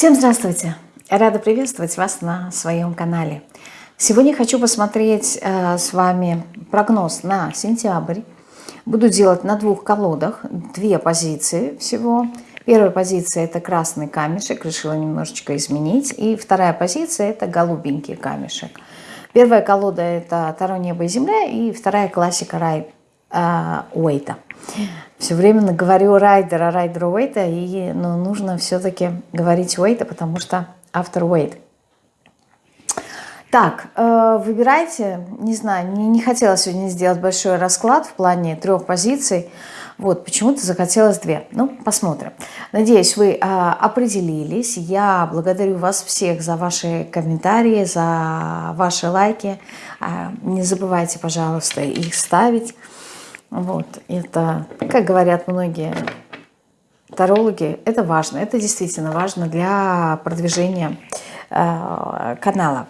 Всем здравствуйте! Рада приветствовать вас на своем канале. Сегодня хочу посмотреть э, с вами прогноз на сентябрь. Буду делать на двух колодах, две позиции всего. Первая позиция это красный камешек, решила немножечко изменить. И вторая позиция это голубенький камешек. Первая колода это Таро, небо и земля. И вторая классика рай э, Уэйта. Все время говорю райдера, райдера Уэйта, и ну, нужно все-таки говорить Уэйта, потому что автор Уэйт. Так, э, выбирайте, не знаю, не, не хотела сегодня сделать большой расклад в плане трех позиций, вот, почему-то захотелось две. Ну, посмотрим. Надеюсь, вы а, определились. Я благодарю вас всех за ваши комментарии, за ваши лайки. А, не забывайте, пожалуйста, их ставить. Вот, это, как говорят многие тарологи, это важно, это действительно важно для продвижения э, канала.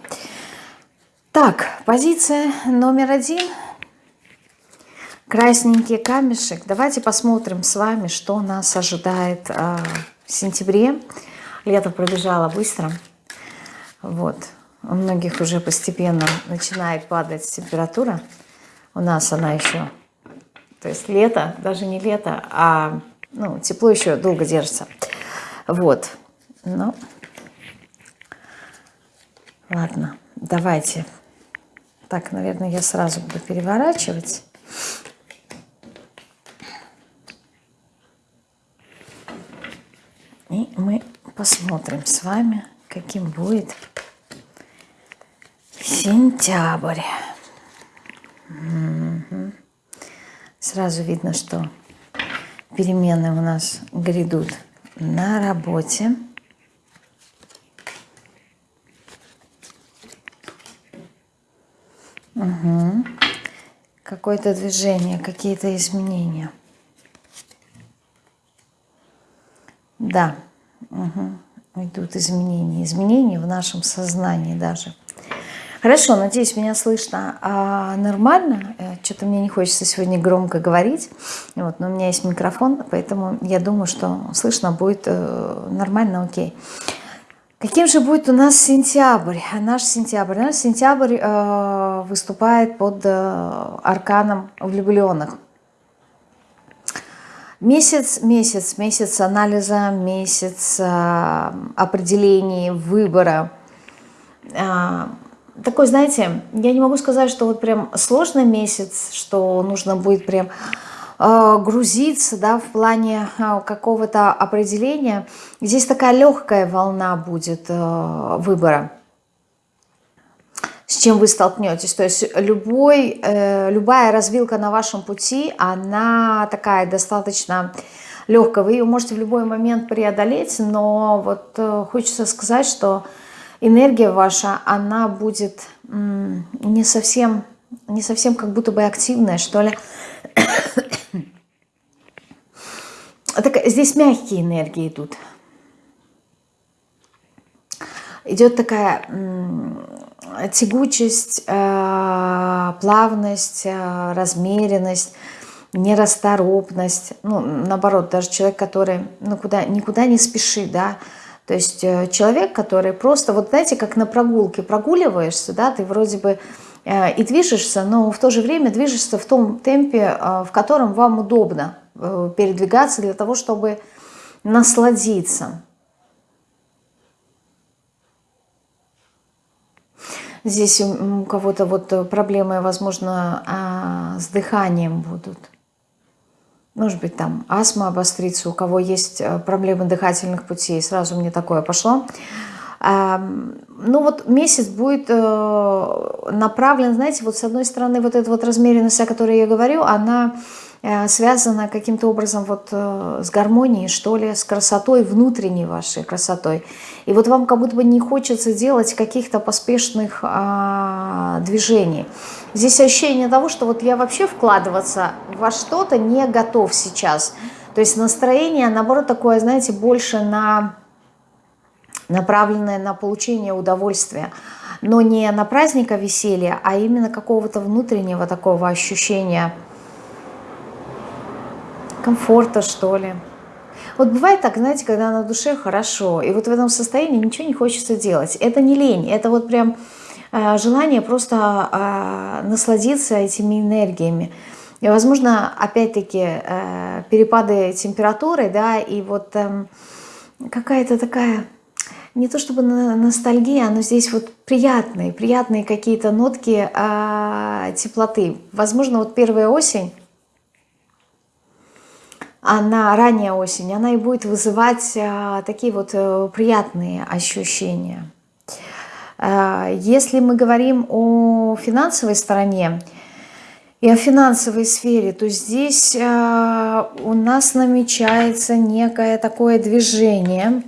Так, позиция номер один. Красненький камешек. Давайте посмотрим с вами, что нас ожидает э, в сентябре. Лето пробежало быстро. Вот. У многих уже постепенно начинает падать температура. У нас она еще то есть лето, даже не лето, а ну, тепло еще долго держится. Вот. Ну, ладно, давайте. Так, наверное, я сразу буду переворачивать. И мы посмотрим с вами, каким будет сентябрь. Угу. Сразу видно, что перемены у нас грядут на работе. Угу. Какое-то движение, какие-то изменения. Да, угу. идут изменения. Изменения в нашем сознании даже. Хорошо, надеюсь, меня слышно а, нормально. Что-то мне не хочется сегодня громко говорить. Вот, но у меня есть микрофон, поэтому я думаю, что слышно будет э, нормально, окей. Каким же будет у нас сентябрь? Наш сентябрь. Наш сентябрь э, выступает под э, арканом влюбленных. Месяц, месяц, месяц анализа, месяц э, определений, выбора. Э, такой, знаете, я не могу сказать, что вот прям сложный месяц, что нужно будет прям э, грузиться, да, в плане э, какого-то определения. Здесь такая легкая волна будет э, выбора с чем вы столкнетесь. То есть любой, э, любая развилка на вашем пути, она такая достаточно легкая. Вы ее можете в любой момент преодолеть, но вот э, хочется сказать, что энергия ваша, она будет не совсем, не совсем как будто бы активная, что ли. так, здесь мягкие энергии идут. Идет такая тягучесть, э, плавность, э, размеренность, нерасторопность. Ну, наоборот, даже человек, который ну, куда, никуда не спешит, да, то есть э, человек, который просто, вот знаете, как на прогулке прогуливаешься, да, ты вроде бы э, и движешься, но в то же время движешься в том темпе, э, в котором вам удобно передвигаться для того, чтобы насладиться. Здесь у кого-то вот проблемы, возможно, а, с дыханием будут может быть, там астма обострится, у кого есть э, проблемы дыхательных путей, сразу мне такое пошло. Ну вот месяц будет э, направлен, знаете, вот с одной стороны вот эта вот размеренность, о которой я говорю, она связано каким-то образом вот э, с гармонией, что ли, с красотой, внутренней вашей красотой. И вот вам как будто бы не хочется делать каких-то поспешных а, движений. Здесь ощущение того, что вот я вообще вкладываться во что-то не готов сейчас. То есть настроение, наоборот, такое, знаете, больше на направленное на получение удовольствия. Но не на праздника веселья, а именно какого-то внутреннего такого ощущения – комфорта, что ли. Вот бывает так, знаете, когда на душе хорошо, и вот в этом состоянии ничего не хочется делать. Это не лень, это вот прям э, желание просто э, насладиться этими энергиями. И, возможно, опять-таки, э, перепады температуры, да, и вот э, какая-то такая, не то чтобы ностальгия, но здесь вот приятные, приятные какие-то нотки э, теплоты. Возможно, вот первая осень, она, ранняя осень, она и будет вызывать э, такие вот э, приятные ощущения. Э, если мы говорим о финансовой стороне, и о финансовой сфере, то здесь э, у нас намечается некое такое движение.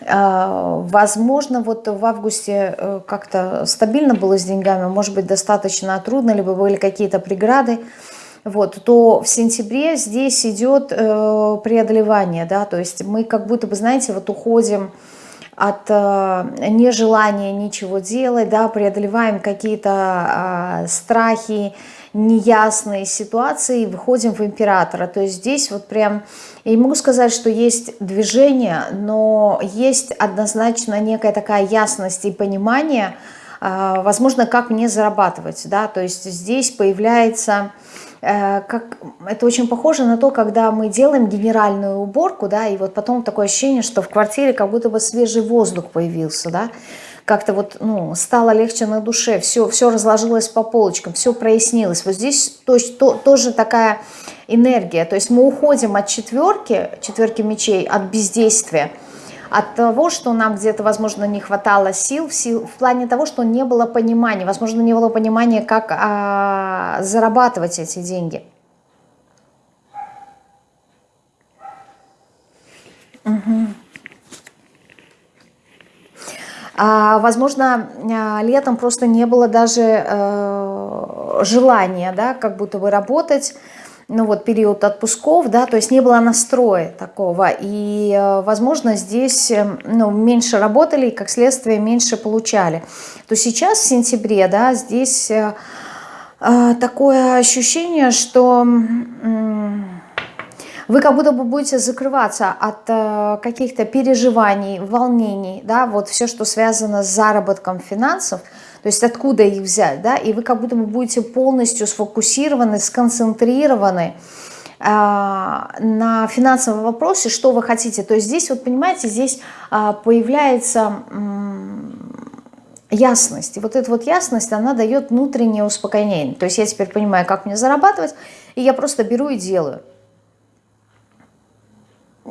Э, возможно, вот в августе э, как-то стабильно было с деньгами, может быть, достаточно трудно, либо были какие-то преграды, вот, то в сентябре здесь идет э, преодолевание, да, то есть мы как будто бы, знаете, вот уходим от э, нежелания ничего делать, да, преодолеваем какие-то э, страхи, неясные ситуации и выходим в императора. То есть здесь вот прям, я не могу сказать, что есть движение, но есть однозначно некая такая ясность и понимание, э, возможно, как мне зарабатывать, да, то есть здесь появляется Э, как, это очень похоже на то, когда мы делаем генеральную уборку, да, и вот потом такое ощущение, что в квартире как будто бы свежий воздух появился, да, как-то вот, ну, стало легче на душе, все, все разложилось по полочкам, все прояснилось. Вот здесь то, то, тоже такая энергия, то есть мы уходим от четверки, четверки мечей, от бездействия, от того, что нам где-то, возможно, не хватало сил, в, сил, в плане того, что не было понимания, возможно, не было понимания, как а, зарабатывать эти деньги. Угу. А, возможно, а, летом просто не было даже э, желания, да, как будто бы работать, ну вот период отпусков, да, то есть не было настроя такого, и, э, возможно, здесь э, ну, меньше работали и, как следствие, меньше получали. То сейчас, в сентябре, да, здесь такое ощущение, что вы как будто бы будете закрываться от э, каких-то переживаний, волнений, да, вот все, что связано с заработком финансов, то есть откуда их взять, да, и вы как будто бы будете полностью сфокусированы, сконцентрированы э, на финансовом вопросе, что вы хотите. То есть здесь, вот понимаете, здесь э, появляется ясность. И вот эта вот ясность, она дает внутреннее успокоение. То есть я теперь понимаю, как мне зарабатывать, и я просто беру и делаю.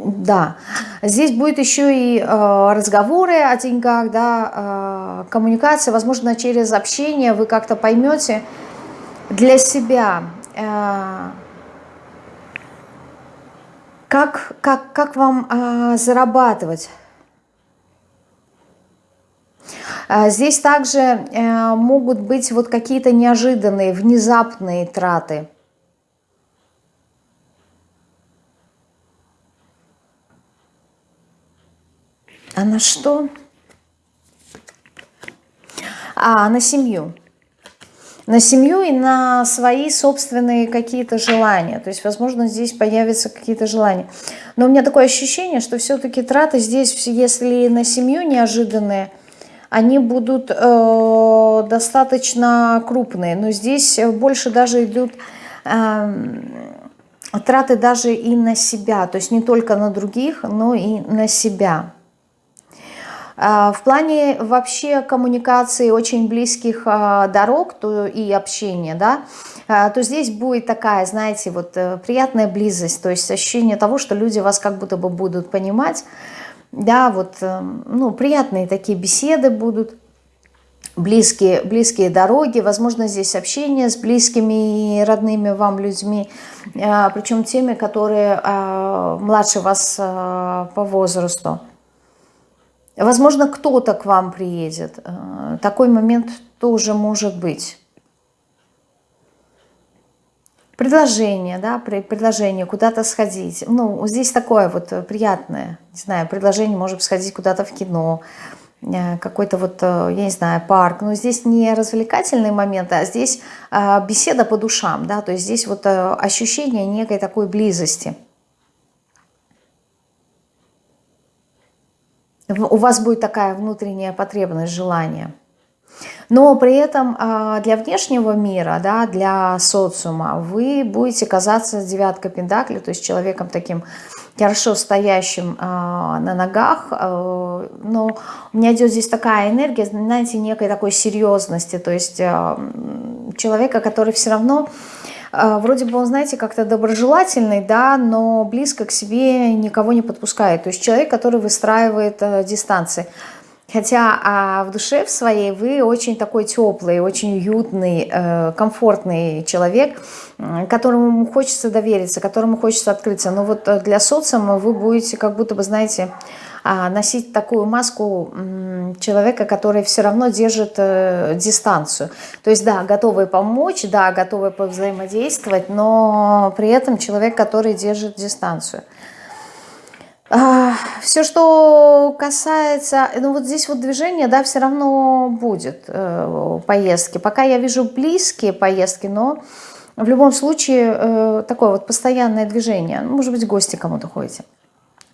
Да, здесь будет еще и э, разговоры о деньгах, да, э, коммуникация, возможно, через общение вы как-то поймете для себя, э, как, как, как вам зарабатывать. Э, здесь также могут быть вот какие-то неожиданные, внезапные траты. А на что? А, на семью. На семью и на свои собственные какие-то желания. То есть, возможно, здесь появятся какие-то желания. Но у меня такое ощущение, что все-таки траты здесь, если на семью неожиданные, они будут э, достаточно крупные. Но здесь больше даже идут... Э, траты даже и на себя, то есть не только на других, но и на себя. А, в плане вообще коммуникации очень близких а, дорог то и общения, да, а, то здесь будет такая, знаете, вот э, приятная близость, то есть ощущение того, что люди вас как будто бы будут понимать, да, вот, э, ну, приятные такие беседы будут, близкие, близкие дороги, возможно, здесь общение с близкими и родными вам людьми, причем теми, которые младше вас по возрасту. Возможно, кто-то к вам приедет. Э, такой момент тоже может быть. Предложение, да, предложение куда-то сходить. Ну, здесь такое вот приятное, не знаю, предложение, может сходить куда-то в кино, э, какой-то вот, э, я не знаю, парк. Но здесь не развлекательные моменты, а здесь беседа по душам, да, то есть здесь вот ощущение некой такой близости. У вас будет такая внутренняя потребность, желание. Но при этом а, для внешнего мира, да, для социума вы будете казаться девяткой пентаклей, то есть человеком таким хорошо стоящим э, на ногах, э, но у меня идет здесь такая энергия, знаете, некой такой серьезности, то есть человека, который все равно, вроде бы он, знаете, как-то доброжелательный, да, но близко к себе никого не подпускает, то есть человек, который выстраивает э, дистанции. Хотя а в душе в своей вы очень такой теплый, очень уютный, э, комфортный человек, которому хочется довериться, которому хочется открыться. Но вот э, для социума вы будете как будто бы, знаете, а, носить такую маску человека, который все равно держит э, дистанцию. То есть, да, готовый помочь, да, готовый повзаимодействовать, но при этом человек, который держит дистанцию. А, все, что касается, ну вот здесь вот движение, да, все равно будет э, поездки. Пока я вижу близкие поездки, но в любом случае э, такое вот постоянное движение. Ну, может быть, гости кому-то ходите.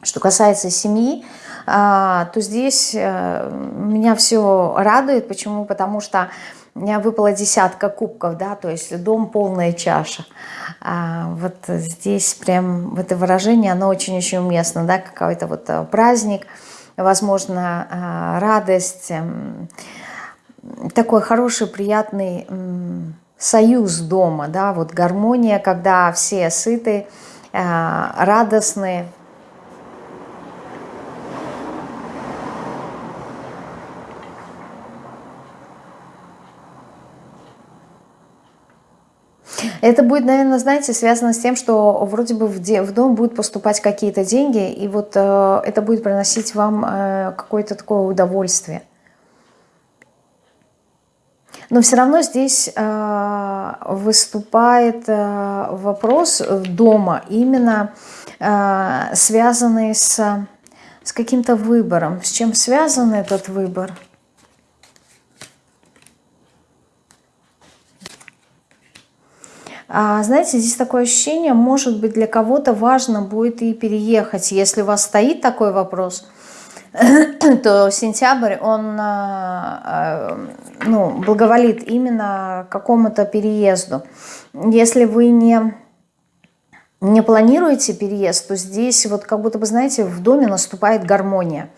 Что касается семьи, то здесь э, меня все радует. Почему? Потому что у меня выпала десятка кубков, да, то есть дом полная чаша. А вот здесь прям это выражение, оно очень-очень уместно, да, какой-то вот э, праздник, возможно, э, радость, эм, такой хороший, приятный союз дома, да, вот гармония, когда все сыты, радостные, Это будет, наверное, знаете, связано с тем, что вроде бы в, дом будут поступать какие-то деньги, и вот э, это будет приносить вам э, какое-то такое удовольствие. Но все равно здесь э, выступает э, вопрос дома, именно э, связанный с, с каким-то выбором. С чем связан этот выбор? Знаете, здесь такое ощущение, может быть, для кого-то важно будет и переехать. Если у вас стоит такой вопрос, то сентябрь, он а, а, ну, благоволит именно какому-то переезду. Если вы не, не планируете переезд, то здесь вот как будто бы, знаете, в доме наступает гармония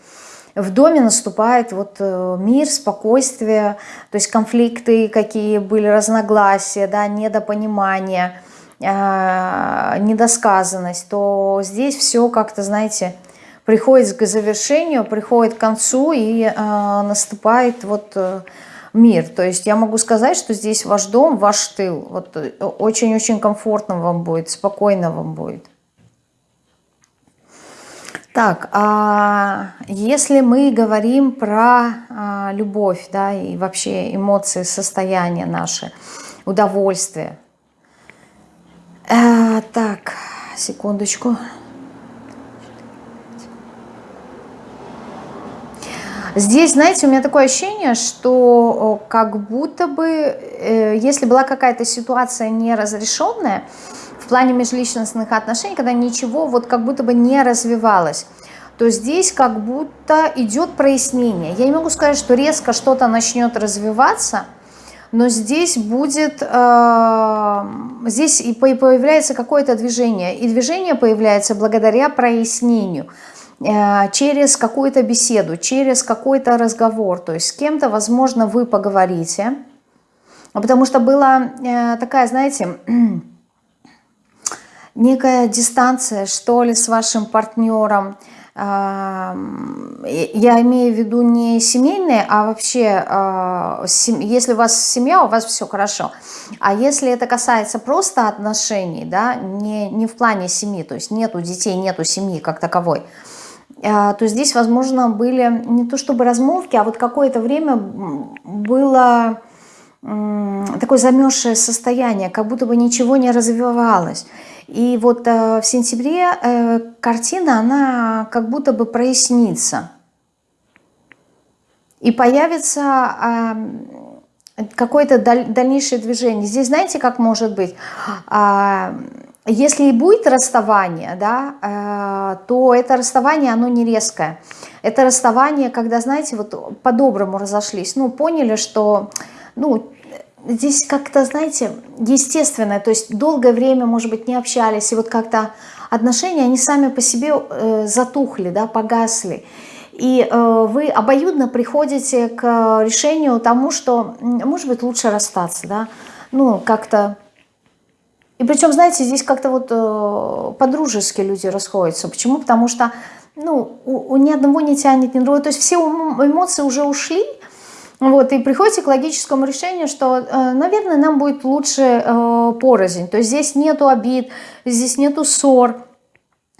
в доме наступает вот э, мир, спокойствие, то есть конфликты, какие были, разногласия, да, недопонимание, э, недосказанность, то здесь все как-то, знаете, приходит к завершению, приходит к концу и э, наступает вот мир. То есть я могу сказать, что здесь ваш дом, ваш тыл. Вот очень-очень комфортно вам будет, спокойно вам будет. Так, а если мы говорим про а, любовь, да, и вообще эмоции, состояние наше, удовольствие. А, так, секундочку. Здесь, знаете, у меня такое ощущение, что как будто бы, э, если была какая-то ситуация неразрешенная, в плане межличностных отношений, когда ничего вот как будто бы не развивалось, то здесь как будто идет прояснение. Я не могу сказать, что резко что-то начнет развиваться, но здесь будет, э, здесь и появляется какое-то движение. И движение появляется благодаря прояснению, э, через какую-то беседу, через какой-то разговор. То есть с кем-то, возможно, вы поговорите, потому что была э, такая, знаете некая дистанция, что ли, с вашим партнером. Я имею в виду не семейные, а вообще, а, если у вас семья, у вас все хорошо. А если это касается просто отношений, да, не, не в плане семьи, то есть нету детей, нету семьи как таковой, а, то здесь, возможно, были не то чтобы размолвки, а вот какое-то время было такое замерзшее состояние, как будто бы ничего не развивалось. И вот э, в сентябре э, картина, она как будто бы прояснится. и появится какое-то даль, дальнейшее движение. Здесь знаете, как может быть? Э, если и будет расставание, да, э, то это расставание, оно не резкое. Это расставание, когда, знаете, вот по-доброму разошлись. Ну, поняли, что, ну, здесь как-то, знаете, естественное. То есть долгое время, может быть, не общались. И вот как-то отношения, они сами по себе э, затухли, да, погасли. И э, вы обоюдно приходите к решению тому, что, может быть, лучше расстаться, да, ну, как-то... И причем, знаете, здесь как-то вот э, по-дружески люди расходятся. Почему? Потому что, ну, у, у ни одного не тянет, ни другого. То есть все эмоции уже ушли, вот, и приходите к логическому решению, что, э, наверное, нам будет лучше э, порознь. То есть здесь нету обид, здесь нету ссор,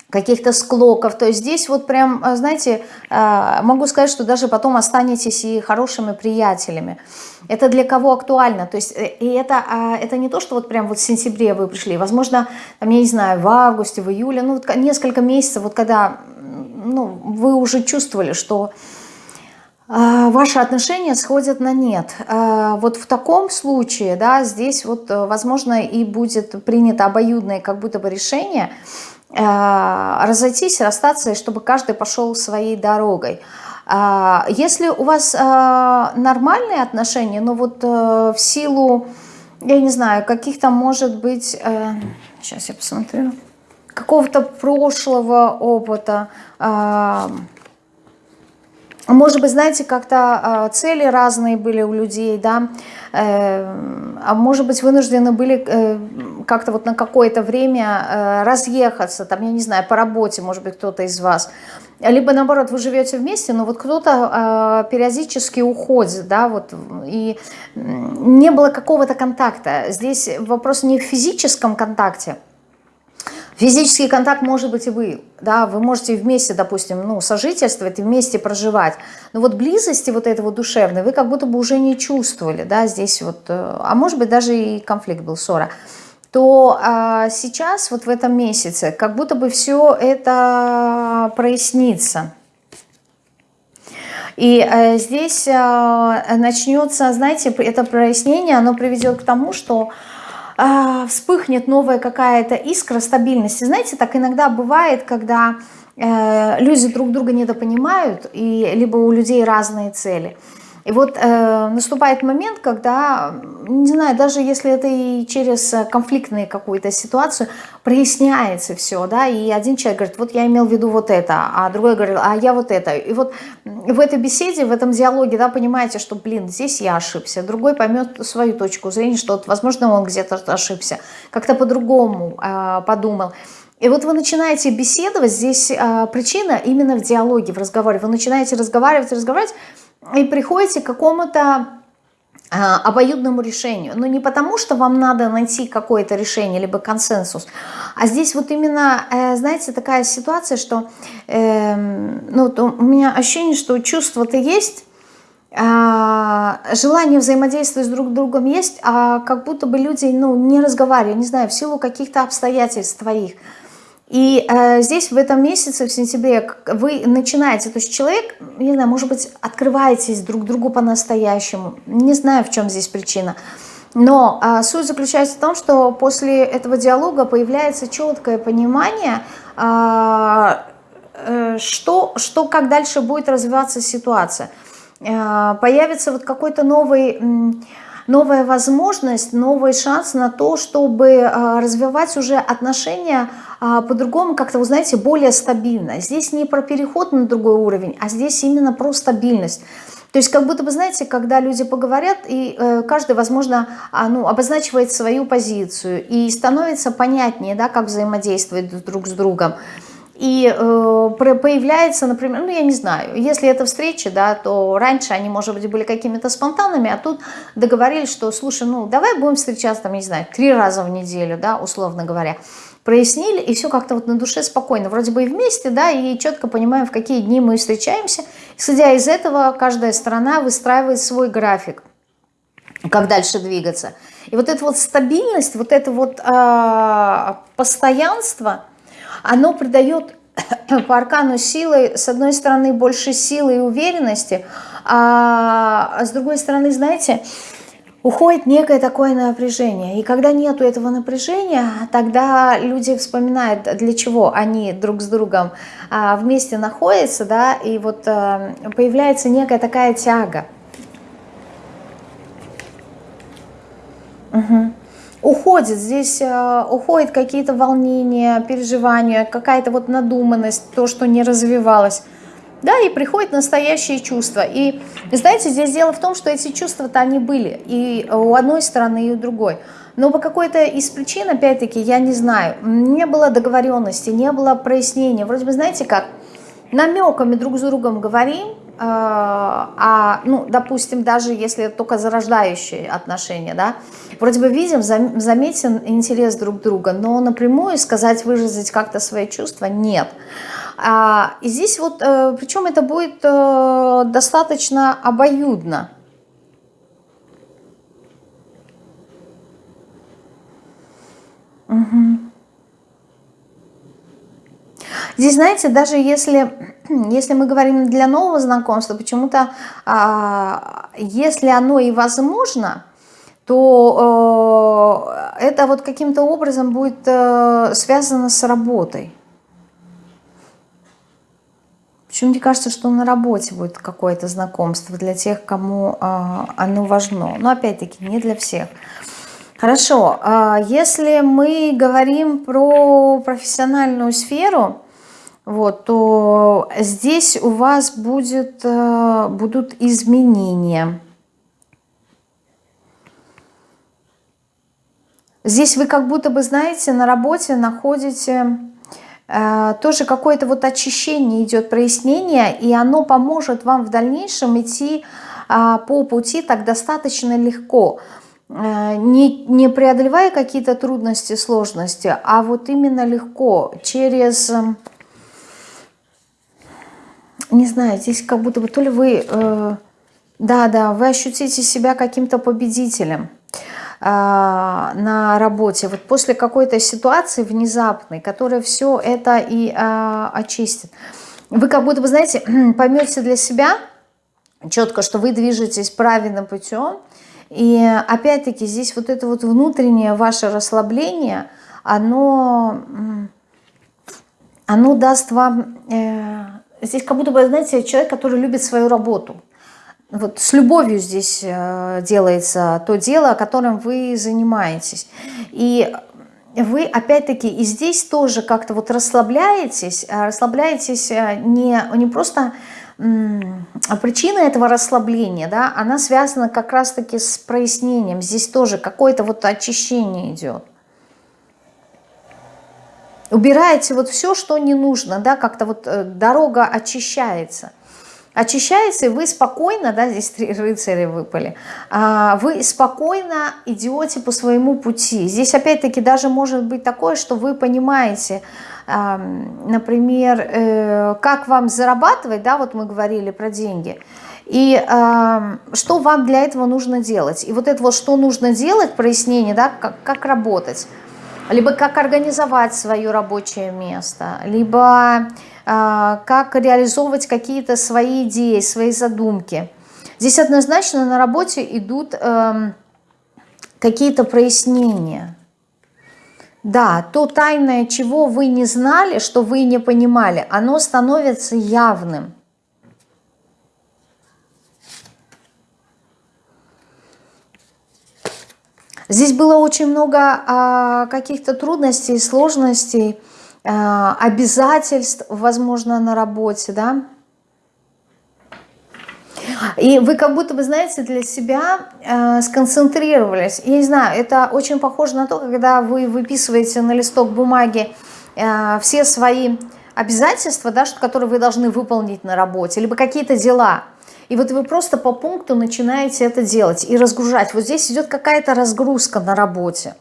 каких-то склоков. То есть здесь вот прям, э, знаете, могу сказать, что даже потом останетесь и хорошими приятелями. Это для кого актуально? То есть и это, а, это не то, что вот прям вот в сентябре вы пришли. Возможно, там, я не знаю, в августе, в июле, ну вот несколько месяцев, вот когда ну, вы уже чувствовали, что ваши отношения сходят на нет. Вот в таком случае, да, здесь вот, возможно, и будет принято обоюдное как будто бы решение – Э, разойтись, расстаться, и чтобы каждый пошел своей дорогой. А, если у вас э, нормальные отношения, но вот э, в силу, я не знаю, каких-то, может быть, сейчас я посмотрю, какого-то прошлого опыта, может быть, знаете, как-то цели разные были у людей, да, а может быть, вынуждены были как-то вот на какое-то время э, разъехаться, там, я не знаю, по работе, может быть, кто-то из вас, либо наоборот, вы живете вместе, но вот кто-то э, периодически уходит, да, вот, и не было какого-то контакта. Здесь вопрос не в физическом контакте, Физический контакт может быть и вы, да, вы можете вместе, допустим, ну, сожительствовать вместе проживать, но вот близости вот этого душевной вы как будто бы уже не чувствовали, да, здесь вот, э, а может быть даже и конфликт был, ссора то а, сейчас, вот в этом месяце, как будто бы все это прояснится. И а, здесь а, начнется, знаете, это прояснение, оно приведет к тому, что а, вспыхнет новая какая-то искра стабильности. Знаете, так иногда бывает, когда э, люди друг друга недопонимают, и либо у людей разные цели – и вот э, наступает момент, когда, не знаю, даже если это и через конфликтную какую-то ситуацию, проясняется все, да, и один человек говорит, вот я имел в виду вот это, а другой говорит, а я вот это. И вот в этой беседе, в этом диалоге, да, понимаете, что, блин, здесь я ошибся, другой поймет свою точку зрения, что, вот, возможно, он где-то ошибся, как-то по-другому э, подумал. И вот вы начинаете беседовать, здесь э, причина именно в диалоге, в разговоре. Вы начинаете разговаривать, разговаривать, и приходите к какому-то обоюдному решению. Но не потому, что вам надо найти какое-то решение, либо консенсус, а здесь вот именно, э, знаете, такая ситуация, что э, ну, у меня ощущение, что чувство-то есть, а, желание взаимодействовать с друг другом есть, а как будто бы люди ну, не разговаривают, не знаю, в силу каких-то обстоятельств твоих – и э, здесь в этом месяце, в сентябре, вы начинаете, то есть человек, не знаю, может быть, открываетесь друг другу по-настоящему. Не знаю, в чем здесь причина. Но э, суть заключается в том, что после этого диалога появляется четкое понимание, э, э, что, что, как дальше будет развиваться ситуация. Э, появится вот какой-то новый... Э, новая возможность, новый шанс на то, чтобы а, развивать уже отношения по-другому, как-то, вы знаете, более стабильно. Здесь не про переход на другой уровень, а здесь именно про стабильность. То есть как будто бы, знаете, когда люди поговорят, и э, каждый, возможно, а, ну, обозначивает свою позицию, и становится понятнее, да, как взаимодействовать друг с другом. И э, появляется, например, ну я не знаю, если это встреча, да, то раньше они, может быть, были какими-то спонтанными, а тут договорились, что, слушай, ну давай будем встречаться, там, не знаю, три раза в неделю, да, условно говоря. Прояснили, и все как-то вот на душе спокойно. Вроде бы и вместе, да, и четко понимаем, в какие дни мы встречаемся. Исходя из этого, каждая сторона выстраивает свой график, как дальше двигаться. И вот эта вот стабильность, вот это вот э, постоянство – оно придает по аркану силы, с одной стороны, больше силы и уверенности, а с другой стороны, знаете, уходит некое такое напряжение. И когда нету этого напряжения, тогда люди вспоминают, для чего они друг с другом а, вместе находятся, да, и вот а, появляется некая такая тяга. Угу. Уходит, здесь э, уходит какие-то волнения, переживания, какая-то вот надуманность, то, что не развивалось. Да, и приходят настоящие чувства. И, знаете, здесь дело в том, что эти чувства-то они были и у одной стороны, и у другой. Но по какой-то из причин, опять-таки, я не знаю, не было договоренности, не было прояснения. Вроде бы, знаете как, намеками друг с другом говорим, а, ну, допустим, даже если только зарождающие отношения, да, вроде бы видим, заметен интерес друг друга, но напрямую сказать, выразить как-то свои чувства нет. А, и здесь вот, э, причем это будет э, достаточно обоюдно. Угу. Здесь, знаете, даже если, если мы говорим для нового знакомства, почему-то, а, если оно и возможно, то э, это вот каким-то образом будет э, связано с работой. Почему мне кажется, что на работе будет какое-то знакомство для тех, кому э, оно важно. Но опять-таки не для всех. Хорошо, э, если мы говорим про профессиональную сферу, вот, то здесь у вас будет, э, будут изменения. Здесь вы как будто бы, знаете, на работе находите э, тоже какое-то вот очищение идет, прояснение, и оно поможет вам в дальнейшем идти э, по пути так достаточно легко, э, не, не преодолевая какие-то трудности, сложности, а вот именно легко, через... не знаю, здесь как будто бы то ли вы, э, да, да, вы ощутите себя каким-то победителем э, на работе. Вот после какой-то ситуации внезапной, которая все это и э, очистит. Вы как будто бы, знаете, поймете для себя четко, что вы движетесь правильным путем. И опять-таки здесь вот это вот внутреннее ваше расслабление, оно, оно даст вам... Э, Здесь как будто бы, знаете, человек, который любит свою работу. Вот с любовью здесь э, делается то дело, которым вы занимаетесь. И вы, опять-таки, и здесь тоже как-то вот расслабляетесь, а расслабляетесь э, не, не просто причина этого расслабления, да, она связана как раз-таки с прояснением. Здесь тоже какое-то вот очищение идет убираете вот все, что не нужно, да, как-то вот э, дорога очищается. Очищается, и вы спокойно, да, здесь три рыцаря выпали, а, вы спокойно идете по своему пути. Здесь опять-таки даже может быть такое, что вы понимаете, например, э, как вам зарабатывать, да, вот мы говорили про деньги, и что вам для этого нужно делать. И вот это вот, что нужно делать, прояснение, да, как, как работать – либо как организовать свое рабочее место, либо э, как реализовывать какие-то свои идеи, свои задумки. Здесь однозначно на работе идут э, какие-то прояснения. Да, то тайное, чего вы не знали, что вы не понимали, оно становится явным. Здесь было очень много а, каких-то трудностей, сложностей, а, обязательств, возможно, на работе, да. И вы как будто бы, знаете, для себя э, сконцентрировались. Я не знаю, это очень похоже на то, когда вы выписываете на листок бумаги э, все свои обязательства, да, которые вы должны выполнить на работе, либо какие-то дела – и вот вы просто по пункту начинаете это делать и разгружать. Вот здесь идет какая-то разгрузка на работе.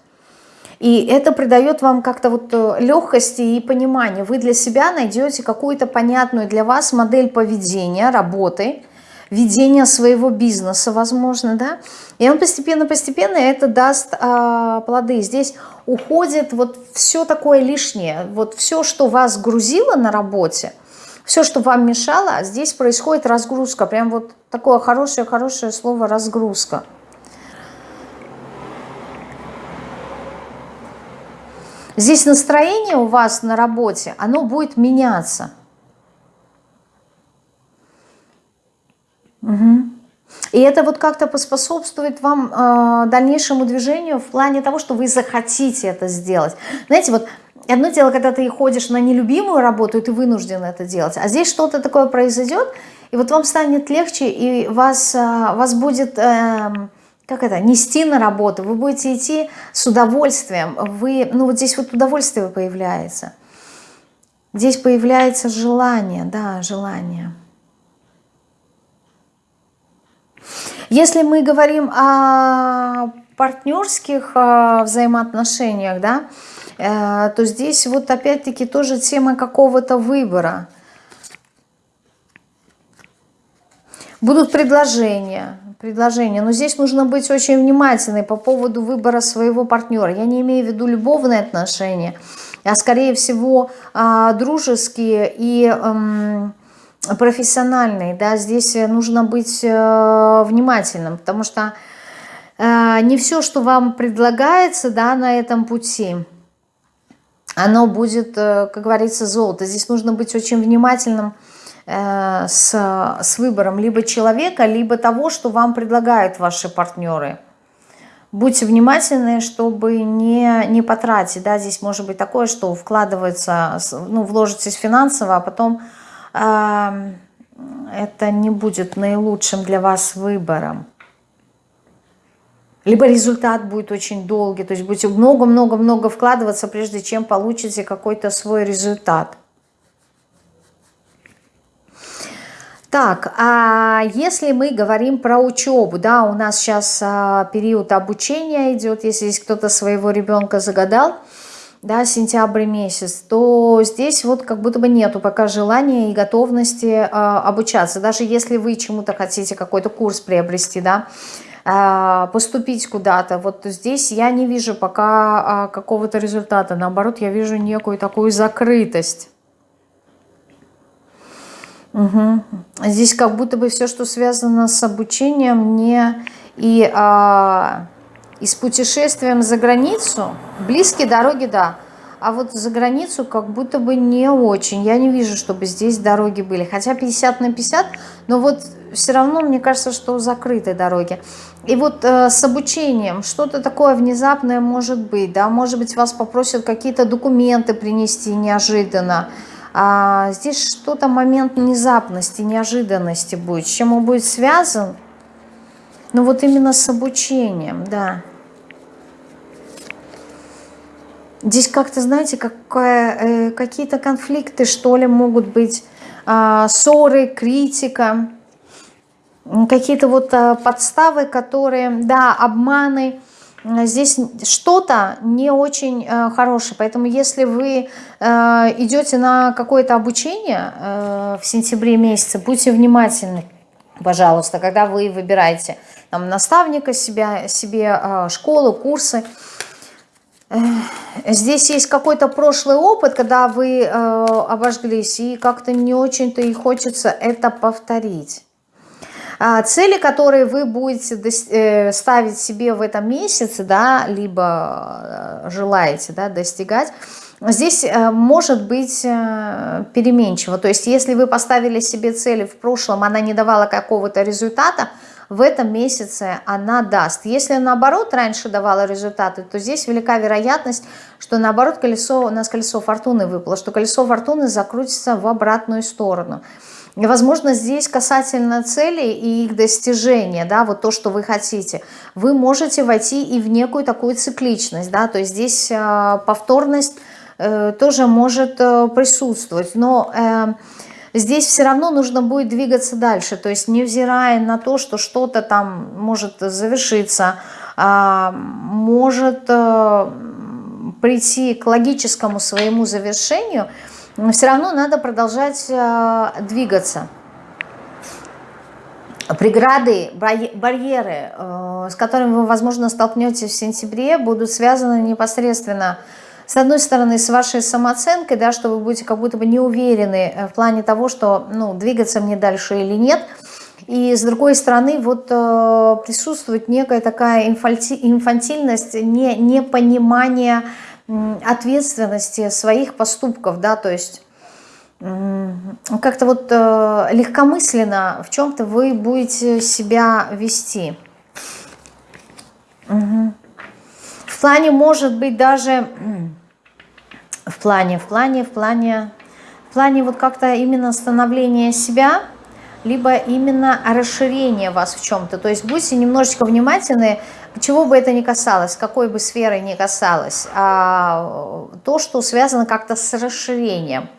И это придает вам как-то вот э, легкости и понимания. Вы для себя найдете какую-то понятную для вас модель поведения, работы, ведения своего бизнеса, возможно, да, и он постепенно-постепенно это даст а, плоды. Здесь уходит вот все такое лишнее, вот все, что вас грузило на работе, все, что вам мешало, здесь происходит разгрузка, прям вот такое хорошее-хорошее слово «разгрузка». Здесь настроение у вас на работе, оно будет меняться. Угу. И это вот как-то поспособствует вам э, дальнейшему движению в плане того, что вы захотите это сделать. Знаете, вот одно дело, когда ты ходишь на нелюбимую работу, и ты вынужден это делать, а здесь что-то такое произойдет, и вот вам станет легче, и вас, э, вас будет... Э, как это, нести на работу, вы будете идти с удовольствием, вы, ну вот здесь вот удовольствие появляется, здесь появляется желание, да, желание. Если мы говорим о партнерских э, взаимоотношениях, да, то здесь вот опять-таки тоже тема какого-то выбора. Будут предложения, предложение. Но здесь нужно быть очень внимательной по поводу выбора своего партнера. Я не имею в виду любовные отношения, а скорее всего а, дружеские и профессиональные. Да? Здесь нужно быть э, внимательным, потому что э, не все, что вам предлагается да, на этом пути, оно будет, э, как говорится, золото. Здесь нужно быть очень внимательным Э, с, с выбором либо человека, либо того, что вам предлагают ваши партнеры. Будьте внимательны, чтобы не, не потратить. Да? Здесь может быть такое, что вкладывается, ну, вложитесь финансово, а потом э, это не будет наилучшим для вас выбором. Либо результат будет очень долгий, то есть будете много-много-много вкладываться, прежде чем получите какой-то свой результат. Так, а если мы говорим про учебу, да, у нас сейчас а, период обучения идет, если здесь кто-то своего ребенка загадал, да, сентябрь месяц, то здесь вот как будто бы нету пока желания и готовности а, обучаться. Даже если вы чему-то хотите, какой-то курс приобрести, да, поступить куда-то, вот здесь я не вижу пока а, какого-то результата. Наоборот, я вижу некую такую закрытость. Угу. Здесь как будто бы все, что связано с обучением, не и, а, и с путешествием за границу, близкие дороги, да, а вот за границу как будто бы не очень. Я не вижу, чтобы здесь дороги были. Хотя 50 на 50, но вот все равно мне кажется, что закрыты дороги. И вот э, с обучением что-то такое внезапное может быть, да, может быть вас попросят какие-то документы принести неожиданно, а здесь что-то момент внезапности, неожиданности будет. С чем он будет связан? Ну вот именно с обучением, да. Здесь как-то, знаете, э, какие-то конфликты, что ли, могут быть, э, ссоры, критика, какие-то вот э, подставы, которые, да, обманы, здесь что-то не очень э, хорошее. Поэтому если вы э, идете на какое-то обучение э, в сентябре месяце, будьте внимательны, пожалуйста, когда вы выбираете там, наставника себя, себе, э, школу, курсы. Здесь есть какой-то прошлый опыт, когда вы э, обожглись, и как-то не очень-то и хочется это повторить. А, цели, которые вы будете э, ставить себе в этом месяце, да, либо э, желаете да, достигать, здесь э, может быть переменчиво. То есть если вы поставили себе цели в прошлом, она не давала какого-то результата, в этом месяце она даст. Если наоборот раньше давала результаты, то здесь велика вероятность, что наоборот колесо, у нас колесо фортуны выпало, что колесо фортуны закрутится в обратную сторону. И, возможно, здесь касательно целей и их достижения, да, вот то, что вы хотите, вы можете войти и в некую такую цикличность, да, то есть здесь э, повторность э, тоже может э, присутствовать, но э, здесь все равно нужно будет двигаться дальше, то есть невзирая на то, что что-то там может завершиться, э, может э, прийти к логическому своему завершению – все равно надо продолжать э, двигаться. преграды, барьеры, э, с которыми вы, возможно, столкнетесь в сентябре, будут связаны непосредственно с одной стороны, с вашей самооценкой, да, что вы будете как будто бы не уверены э, в плане того, что ну, двигаться мне дальше или нет. И с другой стороны, вот э, присутствует некая такая инфантильность, не, непонимание ответственности своих поступков, да, то есть как-то вот э, легкомысленно в чем-то вы будете себя вести. Угу. В плане, может быть, даже в плане, в плане, в плане, в плане вот как-то именно становления себя, либо именно расширение вас в чем-то. То есть будьте немножечко внимательны, чего бы это ни касалось, какой бы сферы ни касалось, а, то, что связано как-то с расширением.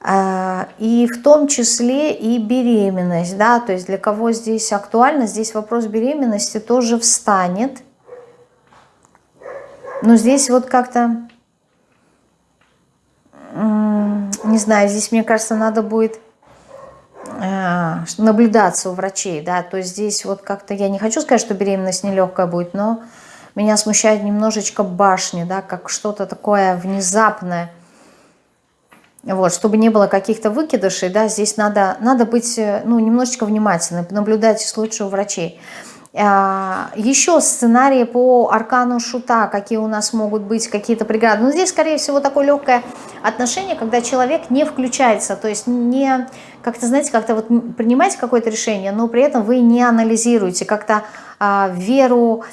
А, и в том числе и беременность, да, то есть для кого здесь актуально, здесь вопрос беременности тоже встанет. Но здесь вот как-то, не знаю, здесь, мне кажется, надо будет э, наблюдаться у врачей, да, то есть здесь вот как-то, я не хочу сказать, что беременность нелегкая будет, но меня смущает немножечко башни, да, как что-то такое внезапное, вот, чтобы не было каких-то выкидышей, да, здесь надо, надо быть, э, ну, немножечко внимательным, наблюдайте лучше у врачей. А, еще сценарии по аркану шута, какие у нас могут быть какие-то преграды. Но здесь, скорее всего, такое легкое отношение, когда человек не включается, то есть не, как-то, знаете, как-то вот принимаете какое-то решение, но при этом вы не анализируете, как-то а, веру,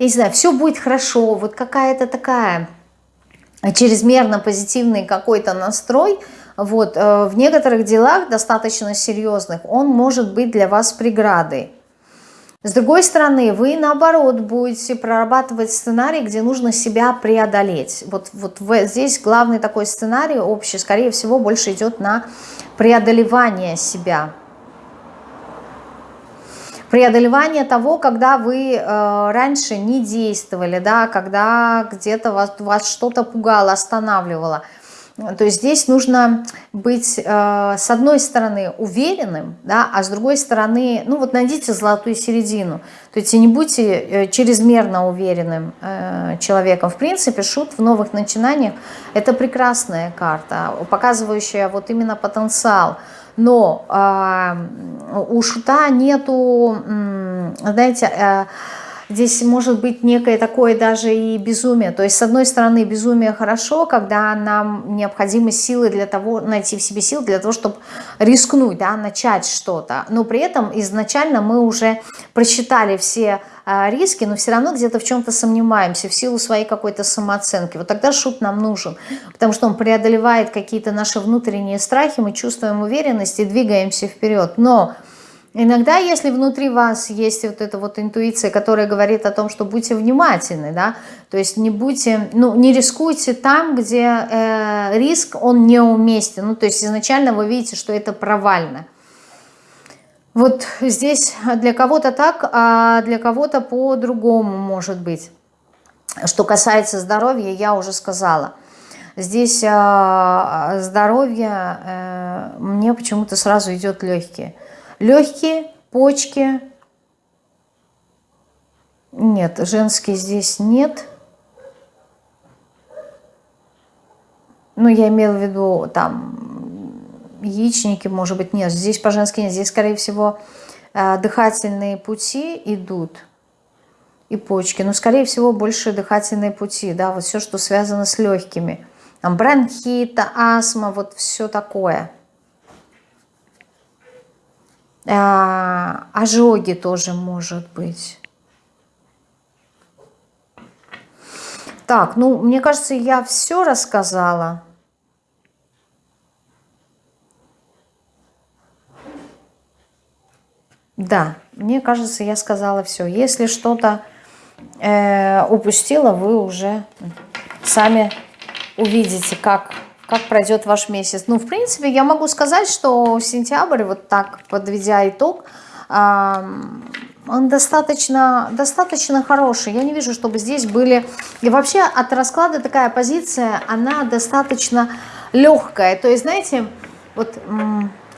я не знаю, все будет хорошо, вот какая-то такая чрезмерно позитивный какой-то настрой, вот, э, в некоторых делах, достаточно серьезных, он может быть для вас преградой. С другой стороны, вы наоборот будете прорабатывать сценарий, где нужно себя преодолеть. Вот, вот здесь главный такой сценарий общий, скорее всего, больше идет на преодолевание себя преодолевание того, когда вы э, раньше не действовали, да, когда где-то вас, вас что-то пугало, останавливало. То есть здесь нужно быть, э, с одной стороны, уверенным, да, а с другой стороны, ну вот найдите золотую середину. То есть не будьте э, чрезмерно уверенным э, человеком. В принципе, шут в новых начинаниях – это прекрасная карта, показывающая вот именно потенциал – но у шута нету, знаете, здесь может быть некое такое даже и безумие. То есть, с одной стороны, безумие хорошо, когда нам необходимы силы для того, найти в себе силы для того, чтобы рискнуть, да, начать что-то. Но при этом изначально мы уже просчитали все а, риски, но все равно где-то в чем-то сомневаемся в силу своей какой-то самооценки. Вот тогда шут нам нужен, потому что он преодолевает какие-то наши внутренние страхи, мы чувствуем уверенность и двигаемся вперед. Но иногда, если внутри вас есть вот эта вот интуиция, которая говорит о том, что будьте внимательны, да, то есть не будьте, ну, не рискуйте там, где э, риск, он неуместен, ну, то есть изначально вы видите, что это провально. Вот здесь для кого-то так, а для кого-то по-другому может быть. Что касается здоровья, я уже сказала. Здесь а, здоровье, э, мне почему-то сразу идет легкие. Легкие, почки. Нет, женские здесь нет. Ну, я имела в виду там яичники, может быть, нет. Здесь по-женски нет. Здесь, скорее всего, э, дыхательные пути идут и почки. Но, скорее всего, больше дыхательные пути. Да, вот все, что связано с легкими. Там бронхита, астма, вот все такое. А, ожоги тоже может быть. Так, ну, мне кажется, я все рассказала. Да, мне кажется, я сказала все. Если что-то э, упустила, вы уже сами увидите, как, как пройдет ваш месяц. Ну, в принципе, я могу сказать, что сентябрь, вот так подведя итог, он достаточно, достаточно хороший. Я не вижу, чтобы здесь были... И вообще от расклада такая позиция, она достаточно легкая. То есть, знаете, вот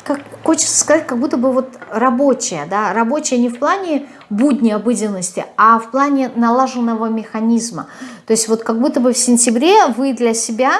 как хочется сказать, как будто бы вот рабочая, да, рабочая не в плане будни обыденности, а в плане налаженного механизма. То есть вот как будто бы в сентябре вы для себя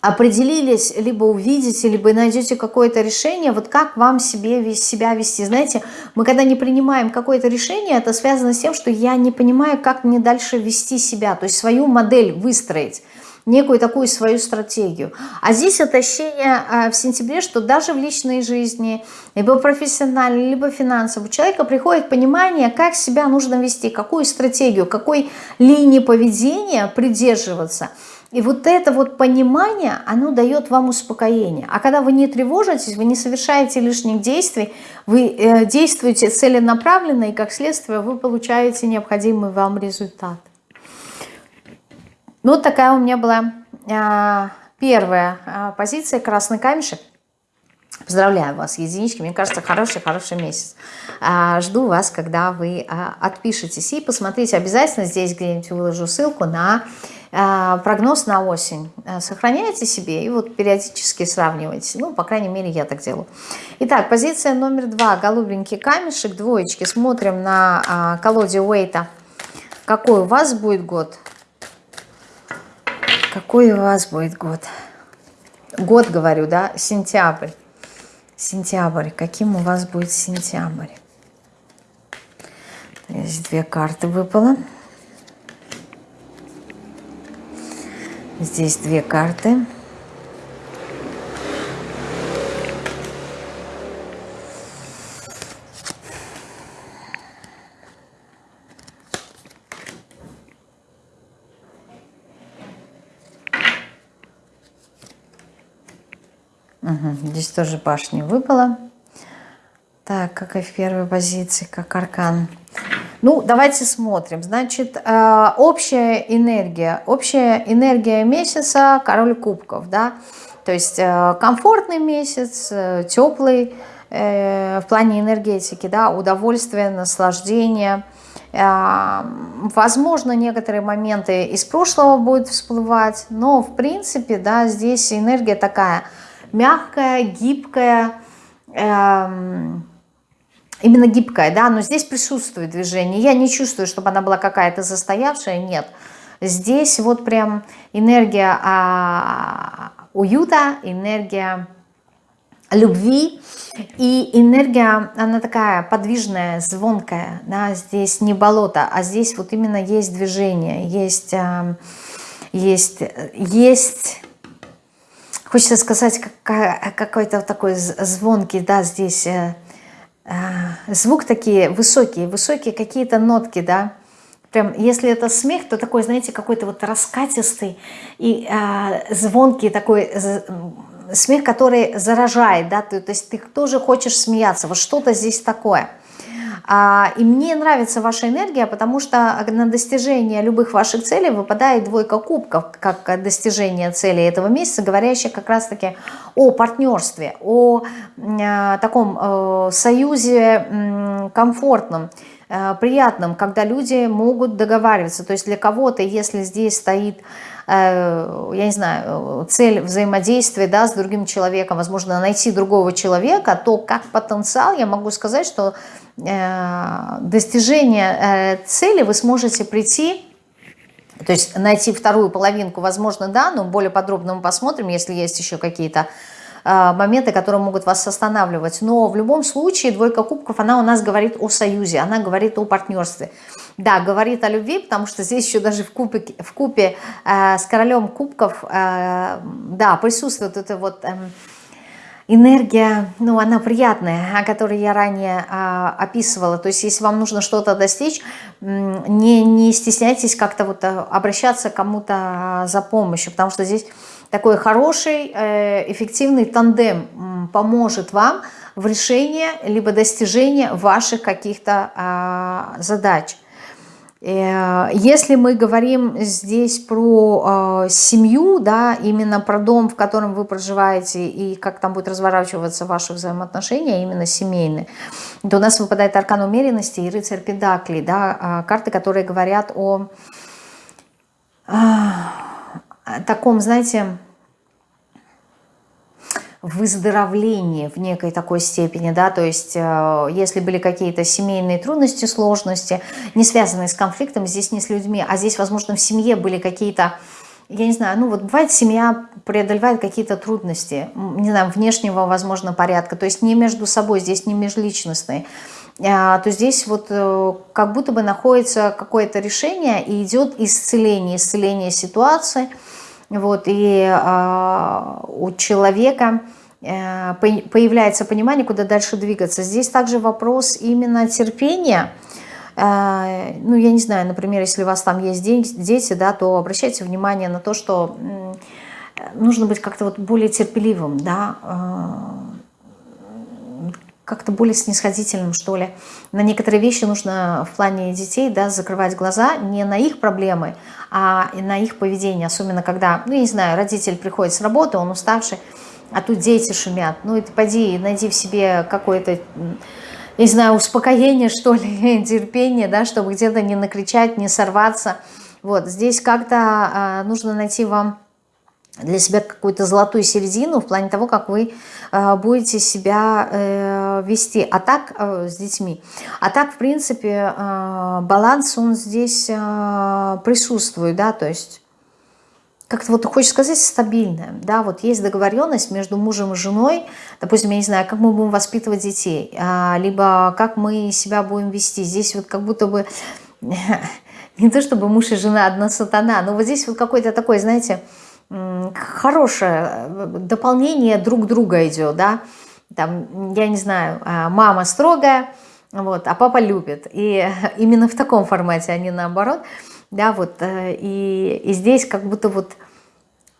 определились, либо увидите, либо найдете какое-то решение, вот как вам себе, себя вести. Знаете, мы когда не принимаем какое-то решение, это связано с тем, что я не понимаю, как мне дальше вести себя, то есть свою модель выстроить некую такую свою стратегию. А здесь ощущение а, в сентябре, что даже в личной жизни, либо профессионально, либо финансово, у человека приходит понимание, как себя нужно вести, какую стратегию, какой линии поведения придерживаться. И вот это вот понимание, оно дает вам успокоение. А когда вы не тревожитесь, вы не совершаете лишних действий, вы э, действуете целенаправленно, и как следствие вы получаете необходимый вам результат. Ну, вот такая у меня была а, первая а, позиция, красный камешек. Поздравляю вас, единички. Мне кажется, хороший-хороший месяц. А, жду вас, когда вы а, отпишетесь. И посмотрите, обязательно здесь где-нибудь выложу ссылку на а, прогноз на осень. А, сохраняйте себе и вот периодически сравнивайте. Ну, по крайней мере, я так делаю. Итак, позиция номер два. Голубенький камешек, двоечки. Смотрим на а, колоде Уэйта. Какой у вас будет год? Какой у вас будет год? Год, говорю, да? Сентябрь. Сентябрь. Каким у вас будет сентябрь? Здесь две карты выпало. Здесь две карты. Угу, здесь тоже башня выпала. Так, как и в первой позиции, как аркан. Ну, давайте смотрим. Значит, э, общая энергия. Общая энергия месяца – король кубков, да. То есть э, комфортный месяц, э, теплый в плане энергетики, да, удовольствие, наслаждение. Возможно, некоторые моменты из прошлого будут всплывать, но в принципе, да, здесь энергия такая – мягкая, гибкая, эм, именно гибкая, да, но здесь присутствует движение. Я не чувствую, чтобы она была какая-то застоявшая, нет. Здесь вот прям энергия а, уюта, энергия любви и энергия, она такая подвижная, звонкая, да, здесь не болото, а здесь вот именно есть движение, есть, э, есть, есть Хочется сказать, какой-то такой звонкий, да, здесь э, э, звук такие высокие, высокие какие-то нотки, да. Прям, если это смех, то такой, знаете, какой-то вот раскатистый и э, звонкий такой смех, который заражает, да, то, то есть ты тоже хочешь смеяться, вот что-то здесь такое. А, и мне нравится ваша энергия, потому что на достижение любых ваших целей выпадает двойка кубков, как достижение цели этого месяца, говорящая как раз-таки о партнерстве, о а, таком э, союзе комфортном, э, приятном, когда люди могут договариваться. То есть для кого-то, если здесь стоит э, я не знаю, цель взаимодействия да, с другим человеком, возможно, найти другого человека, то как потенциал я могу сказать, что достижения э, цели вы сможете прийти, то есть найти вторую половинку, возможно, да, но более подробно мы посмотрим, если есть еще какие-то э, моменты, которые могут вас останавливать. Но в любом случае двойка кубков, она у нас говорит о союзе, она говорит о партнерстве. Да, говорит о любви, потому что здесь еще даже в купе, в купе э, с королем кубков, э, да, присутствует это вот... Э, энергия, ну, она приятная, о которой я ранее а, описывала. То есть, если вам нужно что-то достичь, не, не стесняйтесь как-то вот а, обращаться кому-то а, за помощью, потому что здесь такой хороший, э, эффективный тандем поможет вам в решении либо достижении ваших каких-то а, задач. Э, если мы говорим здесь про э, семью, да, именно про дом, в котором вы проживаете, и как там будет разворачиваться ваши взаимоотношения, именно семейные, то у нас выпадает аркан умеренности и рыцарь педакли, да, э, карты, которые говорят о, о таком, знаете, выздоровлении в некой такой степени, да, то есть э, если были какие-то семейные трудности, сложности, не связанные с конфликтом, здесь не с людьми, а здесь, возможно, в семье были какие-то, я не знаю, ну вот бывает семья преодолевает какие-то трудности, не знаю, внешнего, возможно, порядка, то есть не между собой, здесь не межличностные, а, то здесь вот э, как будто бы находится какое-то решение и идет исцеление, исцеление ситуации, вот, и э, у человека э, появляется понимание, куда дальше двигаться. Здесь также вопрос именно терпения, э, ну, я не знаю, например, если у вас там есть дети, да, то обращайте внимание на то, что нужно быть как-то вот более терпеливым, да, э, как-то более снисходительным, что ли. На некоторые вещи нужно в плане детей да, закрывать глаза не на их проблемы, а на их поведение. Особенно когда, ну, я не знаю, родитель приходит с работы, он уставший, а тут дети шумят. Ну, и ты поди, найди в себе какое-то, не знаю, успокоение, что ли, терпение, да, чтобы где-то не накричать, не сорваться. Вот, здесь как-то а, нужно найти вам для себя какую-то золотую середину в плане того, как вы э, будете себя э, вести. А так э, с детьми. А так, в принципе, баланс он здесь присутствует, да, то есть как-то вот хочешь сказать стабильное, да, вот есть договоренность между мужем и женой, допустим, я не знаю, как мы будем воспитывать детей, а, либо как мы себя будем вести. Здесь вот как будто бы не то чтобы муж и жена одна сатана, но вот здесь вот какой-то такой, знаете, хорошее э, дополнение друг друга идет, да, там, я не знаю, а, мама строгая, вот, а папа любит, и именно в таком формате, а не наоборот, да, вот, э, и, и здесь как будто вот,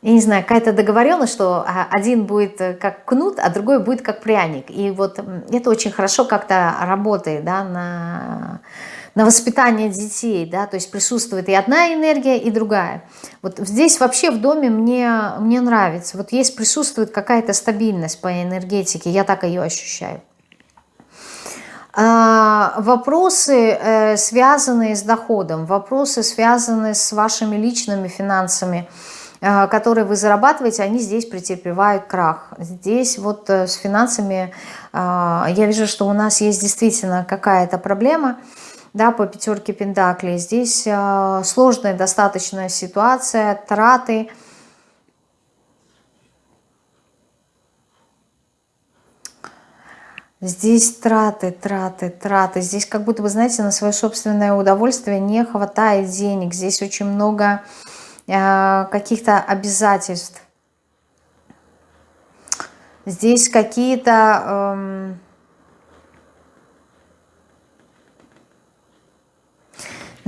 я не знаю, какая-то договоренность, что а, один будет э, как кнут, а другой будет как пряник, и вот это очень хорошо как-то работает, да, на на воспитание детей, да, то есть присутствует и одна энергия, и другая. Вот здесь вообще в доме мне, мне нравится, вот есть, присутствует какая-то стабильность по энергетике, я так ее ощущаю. А, вопросы, э, связанные с доходом, вопросы, связанные с вашими личными финансами, э, которые вы зарабатываете, они здесь претерпевают крах. Здесь вот э, с финансами я вижу, что у нас есть действительно какая-то проблема – да, по пятерке Пентаклей. Здесь э, сложная достаточно ситуация, траты. Здесь траты, траты, траты. Здесь как будто бы, знаете, на свое собственное удовольствие не хватает денег. Здесь очень много э, каких-то обязательств. Здесь какие-то... Э,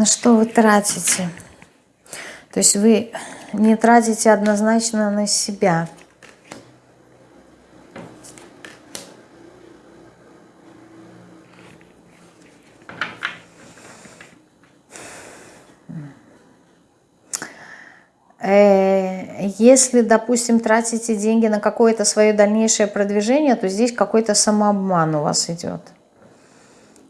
на что вы тратите. То есть вы не тратите однозначно на себя. Э, если, допустим, тратите деньги на какое-то свое дальнейшее продвижение, то здесь какой-то самообман у вас идет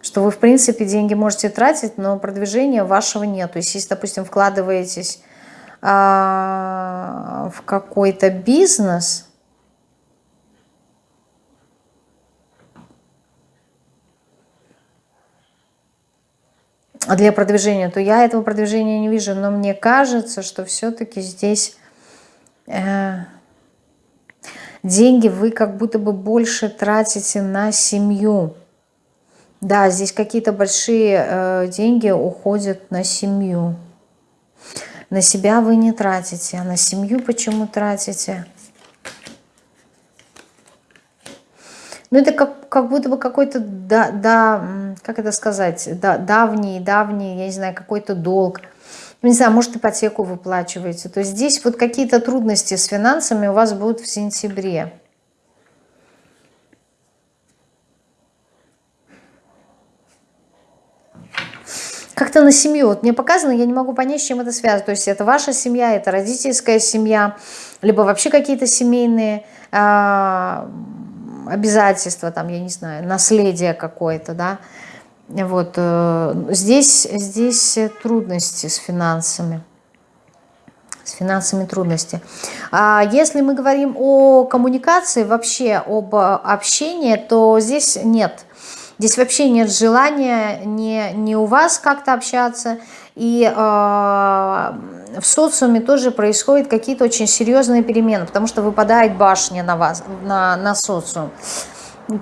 что вы, в принципе, деньги можете тратить, но продвижения вашего нет. То есть, если, допустим, вкладываетесь а, в какой-то бизнес, для продвижения, то я этого продвижения не вижу. Но мне кажется, что все-таки здесь э, деньги вы как будто бы больше тратите на семью. Да, здесь какие-то большие э, деньги уходят на семью. На себя вы не тратите, а на семью почему тратите? Ну, это как, как будто бы какой-то, да, да, как это сказать, да, давний, давний, я не знаю, какой-то долг. Ну, не знаю, может, ипотеку выплачиваете. То есть здесь вот какие-то трудности с финансами у вас будут в сентябре. Как-то на семью. Вот мне показано, я не могу понять, с чем это связано. То есть это ваша семья, это родительская семья, либо вообще какие-то семейные э, обязательства, там, я не знаю, наследие какое-то, да. Вот э, здесь, здесь трудности с финансами. С финансами трудности. А если мы говорим о коммуникации, вообще об общении, то здесь нет. Здесь вообще нет желания не, не у вас как-то общаться, и э, в социуме тоже происходят какие-то очень серьезные перемены, потому что выпадает башня на вас, на, на социум.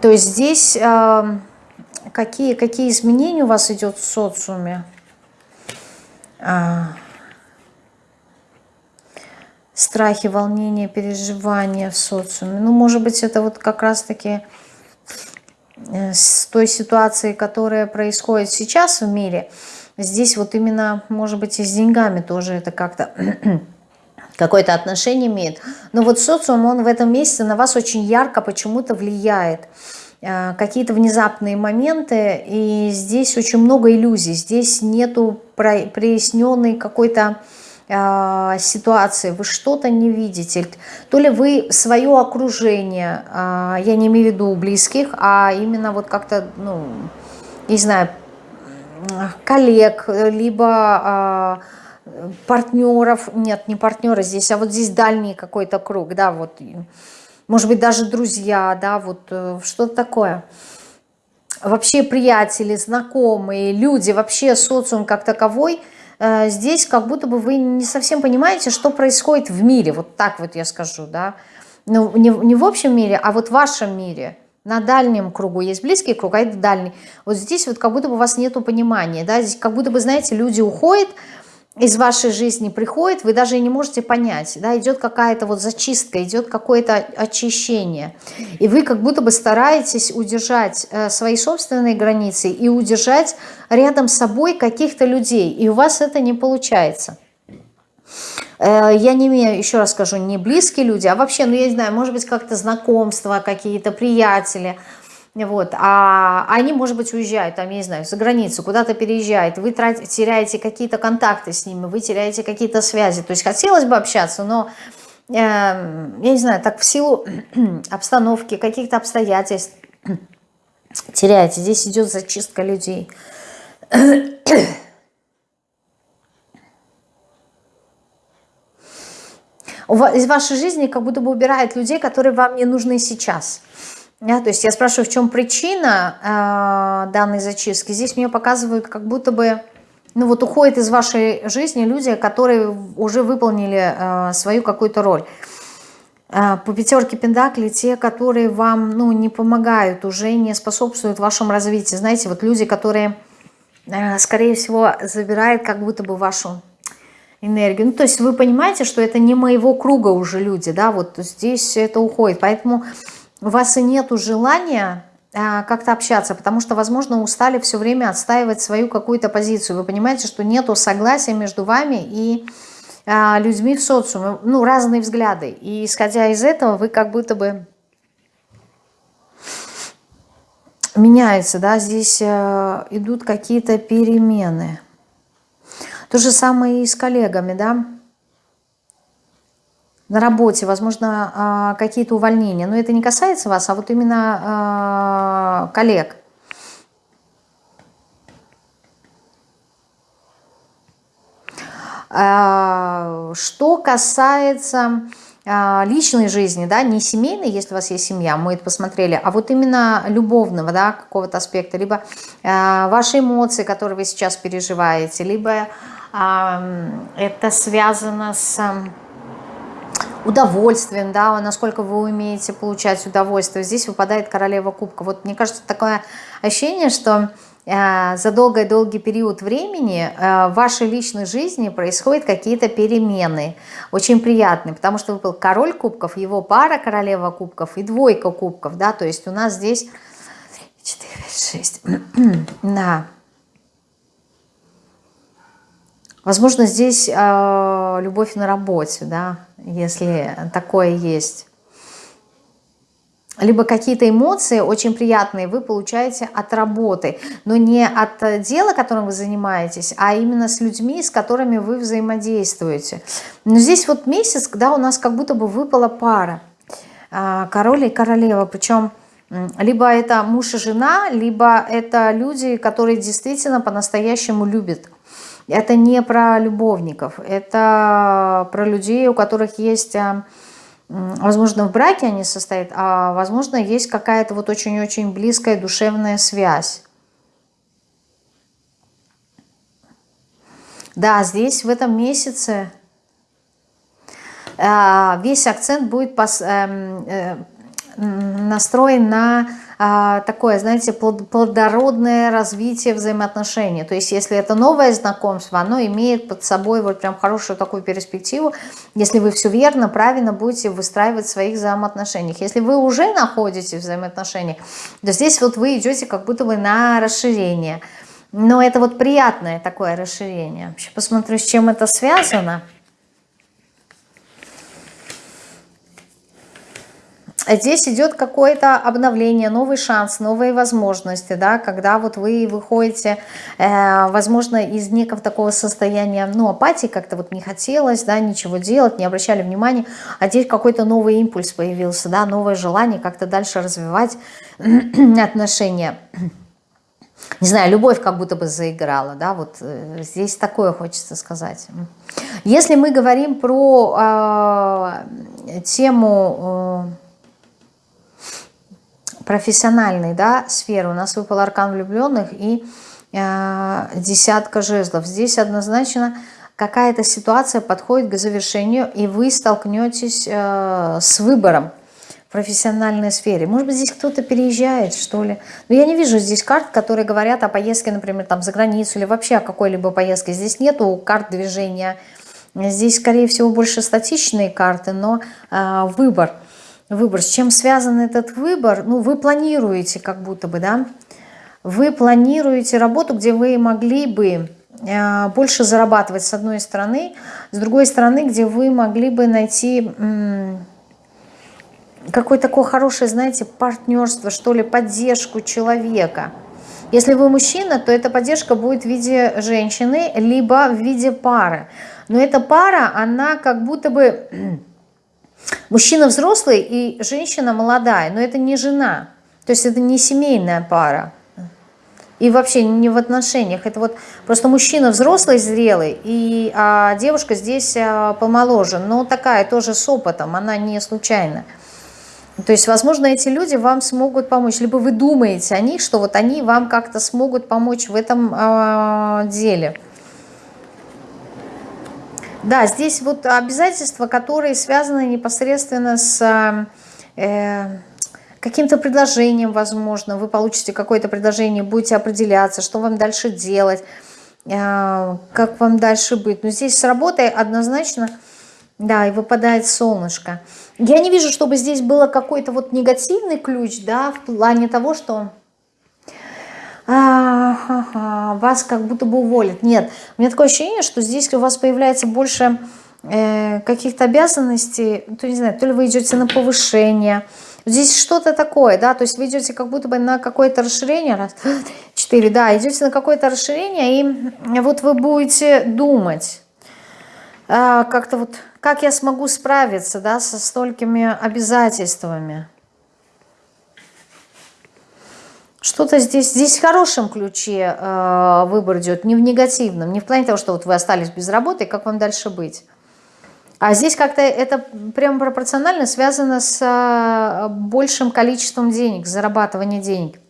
То есть здесь э, какие, какие изменения у вас идет в социуме? А, страхи, волнения, переживания в социуме. Ну, может быть, это вот как раз-таки с той ситуацией, которая происходит сейчас в мире. Здесь вот именно, может быть, и с деньгами тоже это как-то какое-то отношение имеет. Но вот социум, он в этом месяце на вас очень ярко почему-то влияет. Э, какие-то внезапные моменты, и здесь очень много иллюзий. Здесь нету проясненной какой-то э, ситуации, вы что-то не видите, то ли вы свое окружение, э, я не имею в виду близких, а именно вот как-то, ну, не знаю, коллег, либо э, партнеров, нет, не партнеры здесь, а вот здесь дальний какой-то круг, да, вот, может быть, даже друзья, да, вот э, что-то такое. Вообще приятели, знакомые, люди, вообще социум как таковой, здесь как будто бы вы не совсем понимаете, что происходит в мире, вот так вот я скажу, да, ну, не, не в общем мире, а вот в вашем мире – на дальнем кругу есть близкий круг, а это дальний. Вот здесь вот как будто бы у вас нету понимания, да, здесь как будто бы, знаете, люди уходят из вашей жизни, приходят, вы даже не можете понять, да, идет какая-то вот зачистка, идет какое-то очищение. И вы как будто бы стараетесь удержать э, свои собственные границы и удержать рядом с собой каких-то людей, и у вас это не получается. Э, я не имею, еще раз скажу, не близкие люди, а вообще, ну я не знаю, может быть как-то знакомства, какие-то приятели, вот, а они, может быть, уезжают, там, я не знаю, за границу, куда-то переезжают, вы теряете какие-то контакты с ними, вы теряете какие-то связи, то есть хотелось бы общаться, но, э, я не знаю, так в силу обстановки, каких-то обстоятельств теряете, здесь идет зачистка людей. из вашей жизни как будто бы убирает людей, которые вам не нужны сейчас. Да, то есть я спрашиваю, в чем причина э, данной зачистки. Здесь мне показывают, как будто бы ну вот уходят из вашей жизни люди, которые уже выполнили э, свою какую-то роль. Э, по пятерке пентаклей те, которые вам ну, не помогают, уже не способствуют вашему развитию. Знаете, вот люди, которые, э, скорее всего, забирают как будто бы вашу энергию. Ну, то есть вы понимаете, что это не моего круга уже люди, да, вот здесь это уходит. Поэтому у вас и нету желания а, как-то общаться, потому что, возможно, устали все время отстаивать свою какую-то позицию. Вы понимаете, что нету согласия между вами и а, людьми в социуме, ну, разные взгляды. И исходя из этого, вы как будто бы меняется, да, здесь э, идут какие-то перемены. То же самое и с коллегами, да, на работе, возможно, а, какие-то увольнения. Но это не касается вас, а вот именно а, коллег. А, что касается личной жизни, да, не семейной, если у вас есть семья, мы это посмотрели, а вот именно любовного, да, какого-то аспекта, либо ваши эмоции, которые вы сейчас переживаете, либо это связано с удовольствием, да, насколько вы умеете получать удовольствие. Здесь выпадает королева кубка. Вот мне кажется, такое ощущение, что э, за долгий-долгий период времени э, в вашей личной жизни происходят какие-то перемены, очень приятные, потому что выпал король кубков, его пара королева кубков и двойка кубков, да, то есть у нас здесь 4, 6, да, Возможно, здесь э, любовь на работе, да, если такое есть. Либо какие-то эмоции очень приятные вы получаете от работы, но не от дела, которым вы занимаетесь, а именно с людьми, с которыми вы взаимодействуете. Но здесь вот месяц, когда у нас как будто бы выпала пара, э, король и королева, причем либо это муж и жена, либо это люди, которые действительно по-настоящему любят Это не про любовников, это про людей, у которых есть, а, возможно, в браке они состоят, а возможно, есть какая-то вот очень-очень близкая душевная связь. Да, здесь в этом месяце а, весь акцент будет эм, э, настроен на такое, знаете, плодородное развитие взаимоотношений. То есть, если это новое знакомство, оно имеет под собой вот прям хорошую такую перспективу, если вы все верно, правильно будете выстраивать в своих взаимоотношениях. Если вы уже находитесь в взаимоотношениях, то здесь вот вы идете как будто бы на расширение. Но это вот приятное такое расширение. Вообще посмотрю, с чем это связано. Здесь идет какое-то обновление, новый шанс, новые возможности, да, когда вот вы выходите, э, возможно, из некого такого состояния, ну, апатии, как-то вот не хотелось, да, ничего делать, не обращали внимания, а здесь какой-то новый импульс появился, да, новое желание как-то дальше развивать отношения. Не знаю, любовь как будто бы заиграла, да, вот э, здесь такое хочется сказать. Если мы говорим про э, тему... Э, профессиональной да, сферы. У нас выпал аркан влюбленных и э, десятка жезлов. Здесь однозначно какая-то ситуация подходит к завершению, и вы столкнетесь э, с выбором в профессиональной сфере. Может быть, здесь кто-то переезжает, что ли. Но я не вижу здесь карт, которые говорят о поездке, например, там за границу или вообще о какой-либо поездке. Здесь нету карт движения. Здесь, скорее всего, больше статичные карты, но э, выбор – выбор. С чем связан этот выбор? Ну, вы планируете как будто бы, да? Вы планируете работу, где вы могли бы э, больше зарабатывать с одной стороны, с другой стороны, где вы могли бы найти какое-то такое хорошее, знаете, партнерство, что ли, поддержку человека. Если вы мужчина, то эта поддержка будет в виде женщины, либо в виде пары. Но эта пара, она как будто бы Мужчина взрослый и женщина молодая, но это не жена. То есть это не семейная пара. И вообще не в отношениях. Это вот просто мужчина взрослый, зрелый, и а девушка здесь а, помоложе. Но такая тоже с опытом, она не случайна. То есть, возможно, эти люди вам смогут помочь. Либо вы думаете о них, что вот они вам как-то смогут помочь в этом э, деле. Да, здесь вот обязательства, которые связаны непосредственно с э, каким-то предложением, возможно. Вы получите какое-то предложение, будете определяться, что вам дальше делать, э, как вам дальше быть. Но здесь с работой однозначно, да, и выпадает солнышко. Я не вижу, чтобы здесь было какой-то вот негативный ключ, да, в плане того, что вас как будто бы уволят. Нет, у меня такое ощущение, что здесь у вас появляется больше э, каких-то обязанностей, то не знаю, то ли вы идете на повышение, здесь что-то такое, да, то есть вы идете как будто бы на какое-то расширение, раз, четыре, да, идете на какое-то расширение, и вот вы будете думать, э, как-то вот, как я смогу справиться, да, со столькими обязательствами. Что-то здесь, здесь в хорошем ключе э, выбор идет, не в негативном, не в плане того, что вот вы остались без работы, как вам дальше быть. А здесь как-то это прямо пропорционально связано с э, большим количеством денег, зарабатыванием денег.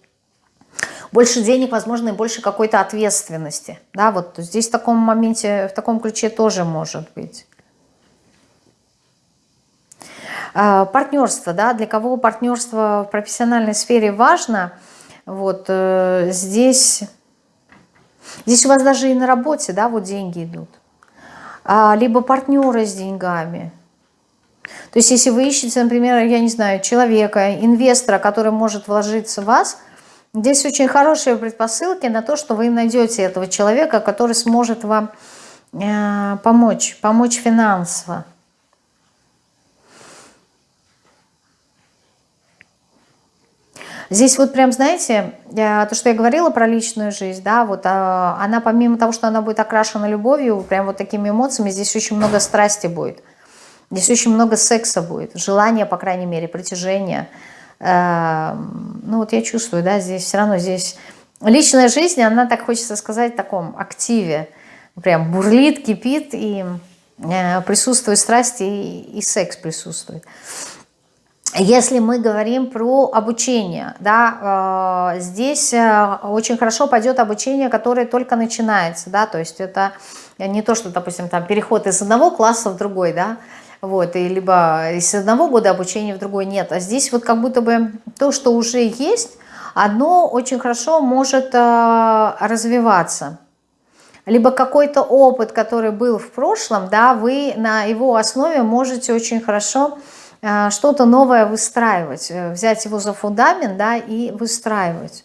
Больше денег, возможно, и больше какой-то ответственности. Да, вот здесь в таком моменте, в таком ключе тоже может быть. Э, партнерство, да, для кого партнерство в профессиональной сфере важно – вот э, здесь, здесь у вас даже и на работе, да, вот деньги идут. А, либо партнеры с деньгами. То есть если вы ищете, например, я не знаю, человека, инвестора, который может вложиться в вас, здесь очень хорошие предпосылки на то, что вы найдете этого человека, который сможет вам э, помочь, помочь финансово. Здесь вот прям, знаете, то, что я говорила про личную жизнь, да, вот а, она помимо того, что она будет окрашена любовью, прям вот такими эмоциями, здесь очень много страсти будет. Здесь очень много секса будет, желания, по крайней мере, притяжения. Эм, ну вот я чувствую, да, здесь все равно здесь... Личная жизнь, она, так хочется сказать, в таком активе. прям бурлит, кипит, и э, присутствует страсть, и, и секс присутствует. Если мы говорим про обучение, да, э, здесь э, очень хорошо пойдет обучение, которое только начинается, да, то есть это не то, что, допустим, там переход из одного класса в другой, да, вот, и либо из одного года обучения в другой нет, а здесь вот как будто бы то, что уже есть, одно очень хорошо может э, развиваться. Либо какой-то опыт, который был в прошлом, да, вы на его основе можете очень хорошо э, что-то новое выстраивать, э, взять его за фундамент, да, и выстраивать.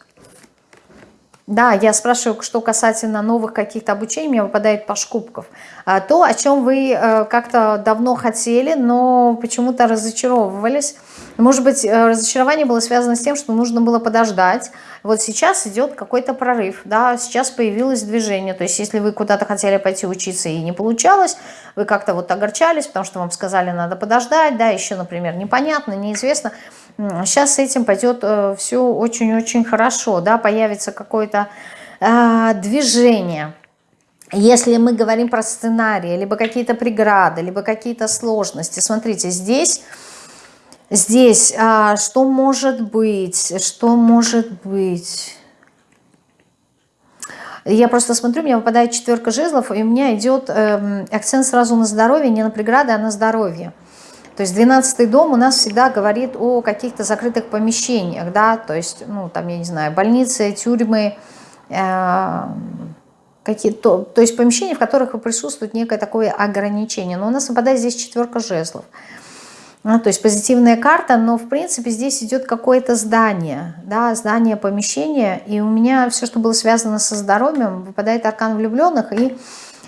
Да, я спрашиваю, что касательно новых каких-то обучений, мне выпадает паш кубков. А, то, о чем вы э, как-то давно хотели, но почему-то разочаровывались. Может быть, э, разочарование было связано с тем, что нужно было подождать. Вот сейчас идет какой-то прорыв, да, сейчас появилось движение. То есть, если вы куда-то хотели пойти учиться и не получалось, вы как-то вот огорчались, потому что вам сказали, надо подождать, да, еще, например, непонятно, неизвестно. Сейчас с этим пойдет э, все очень-очень хорошо, да, появится какое-то э, движение. Если мы говорим про сценарии, либо какие-то преграды, либо какие-то сложности, смотрите, здесь, здесь а, что может быть, что может быть... Я просто смотрю, у меня выпадает четверка жезлов, и у меня идет э, акцент сразу на здоровье, не на преграды, а на здоровье. То есть 12 дом у нас всегда говорит о каких-то закрытых помещениях, да, то есть, ну, там, я не знаю, больницы, тюрьмы, э, какие-то, то есть помещения, в которых присутствует некое такое ограничение. Но у нас выпадает здесь четверка жезлов. Ну, то есть позитивная карта, но в принципе здесь идет какое-то здание, да, здание, помещение, и у меня все, что было связано со здоровьем, выпадает аркан влюбленных и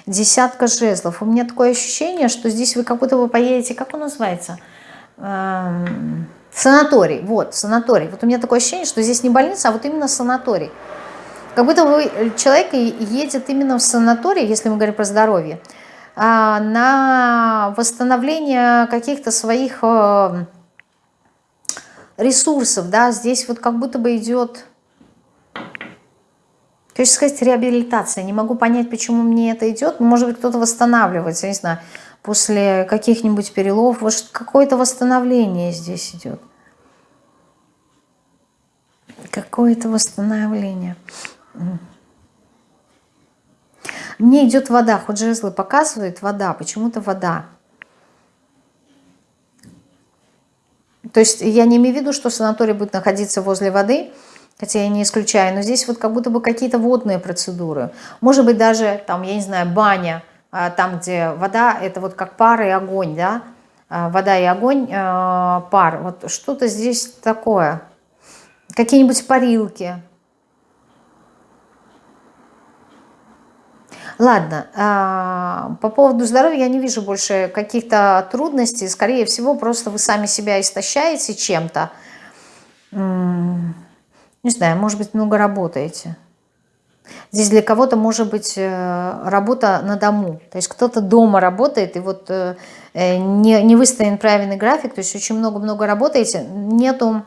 десятка жезлов. У меня такое ощущение, что здесь вы как будто вы поедете, как он называется? Эм, санаторий, вот, санаторий. Вот у меня такое ощущение, что здесь не больница, а вот именно санаторий. Как будто вы, человек едет именно в санаторий, если мы говорим про здоровье, а, на восстановление каких-то своих э, ресурсов, да, здесь вот как будто бы идет Хочется сказать реабилитация. Не могу понять, почему мне это идет. Может быть, кто-то восстанавливается, не знаю, после каких-нибудь перелов. Вот какое-то восстановление здесь идет. Какое-то восстановление. Мне идет вода. Хоть жезлы показывает вода. Почему-то вода. То есть я не имею в виду, что санаторий будет находиться возле воды, хотя я не исключаю, но здесь вот как будто бы какие-то водные процедуры. Может быть даже, там, я не знаю, баня, а, там, где вода, это вот как пар и огонь, да, а, вода и огонь, а, пар, вот что-то здесь такое, какие-нибудь парилки. Ладно, по поводу здоровья я не вижу больше каких-то трудностей, скорее всего, просто вы сами себя истощаете чем-то, не знаю, может быть, много работаете. Здесь для кого-то может быть э, работа на дому. То есть кто-то дома работает, и вот э, э, не, не выставлен правильный график, то есть очень много-много работаете, нету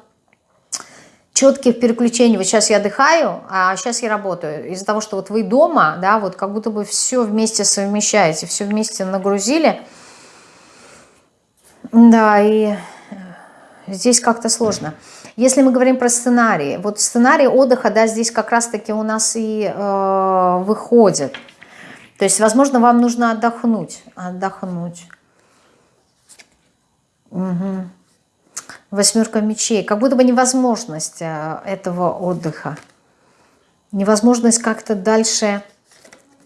четких переключений. Вот сейчас я отдыхаю, а сейчас я работаю. Из-за того, что вот вы дома, да, вот как будто бы все вместе совмещаете, все вместе нагрузили. Да, и здесь как-то сложно. Если мы говорим про сценарии, вот сценарий отдыха, да, здесь как раз-таки у нас и э, выходит. То есть, возможно, вам нужно отдохнуть, отдохнуть. Угу. Восьмерка мечей. Как будто бы невозможность э, этого отдыха. Невозможность как-то дальше,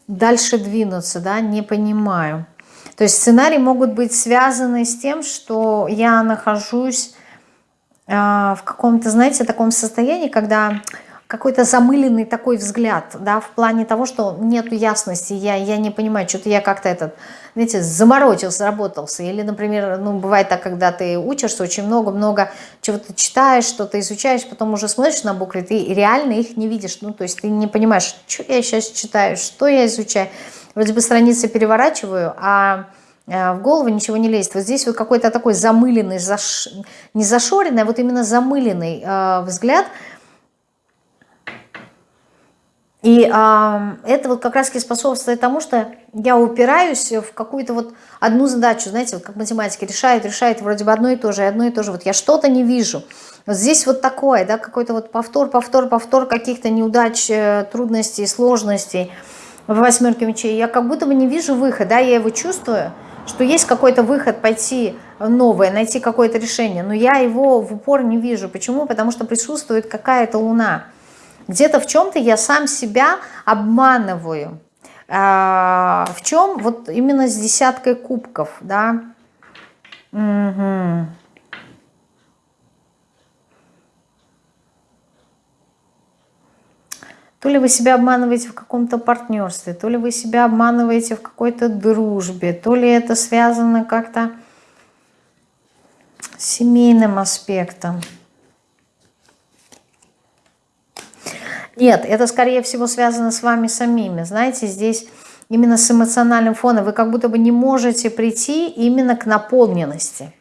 дальше двинуться, да, не понимаю. То есть сценарии могут быть связаны с тем, что я нахожусь в каком-то, знаете, таком состоянии, когда какой-то замыленный такой взгляд, да, в плане того, что нету ясности, я, я не понимаю, что-то я как-то этот, знаете, заморочился, заработался. Или, например, ну, бывает так, когда ты учишься, очень много-много чего-то читаешь, что-то изучаешь, потом уже смотришь на буквы, ты реально их не видишь, ну, то есть ты не понимаешь, что я сейчас читаю, что я изучаю. Вроде бы страницы переворачиваю, а Э, в голову ничего не лезет. Вот здесь вот какой-то такой замыленный, заш... не зашоренный, а вот именно замыленный э, взгляд. И а, это вот как раз таки способствует тому, что я упираюсь в какую-то вот одну задачу, знаете, вот как математики решают, решают вроде бы одно и то же, одно и то же. Вот я что-то не вижу. Вот здесь вот такое, да, какой-то вот повтор, повтор, повтор каких-то неудач, э, трудностей, сложностей в восьмерке мечей. Я как будто бы не вижу выхода, да, я его чувствую, что есть какой-то выход пойти новое, найти какое-то решение, но я его в упор не вижу. Почему? Потому что присутствует какая-то луна. Где-то в чем-то я сам себя обманываю. А, в чем? Вот именно с десяткой кубков, да. Угу. То ли вы себя обманываете в каком-то партнерстве, то ли вы себя обманываете в какой-то дружбе, то ли это связано как-то с семейным аспектом. Нет, это скорее всего связано с вами самими. Знаете, здесь именно с эмоциональным фоном вы как будто бы не можете прийти именно к наполненности.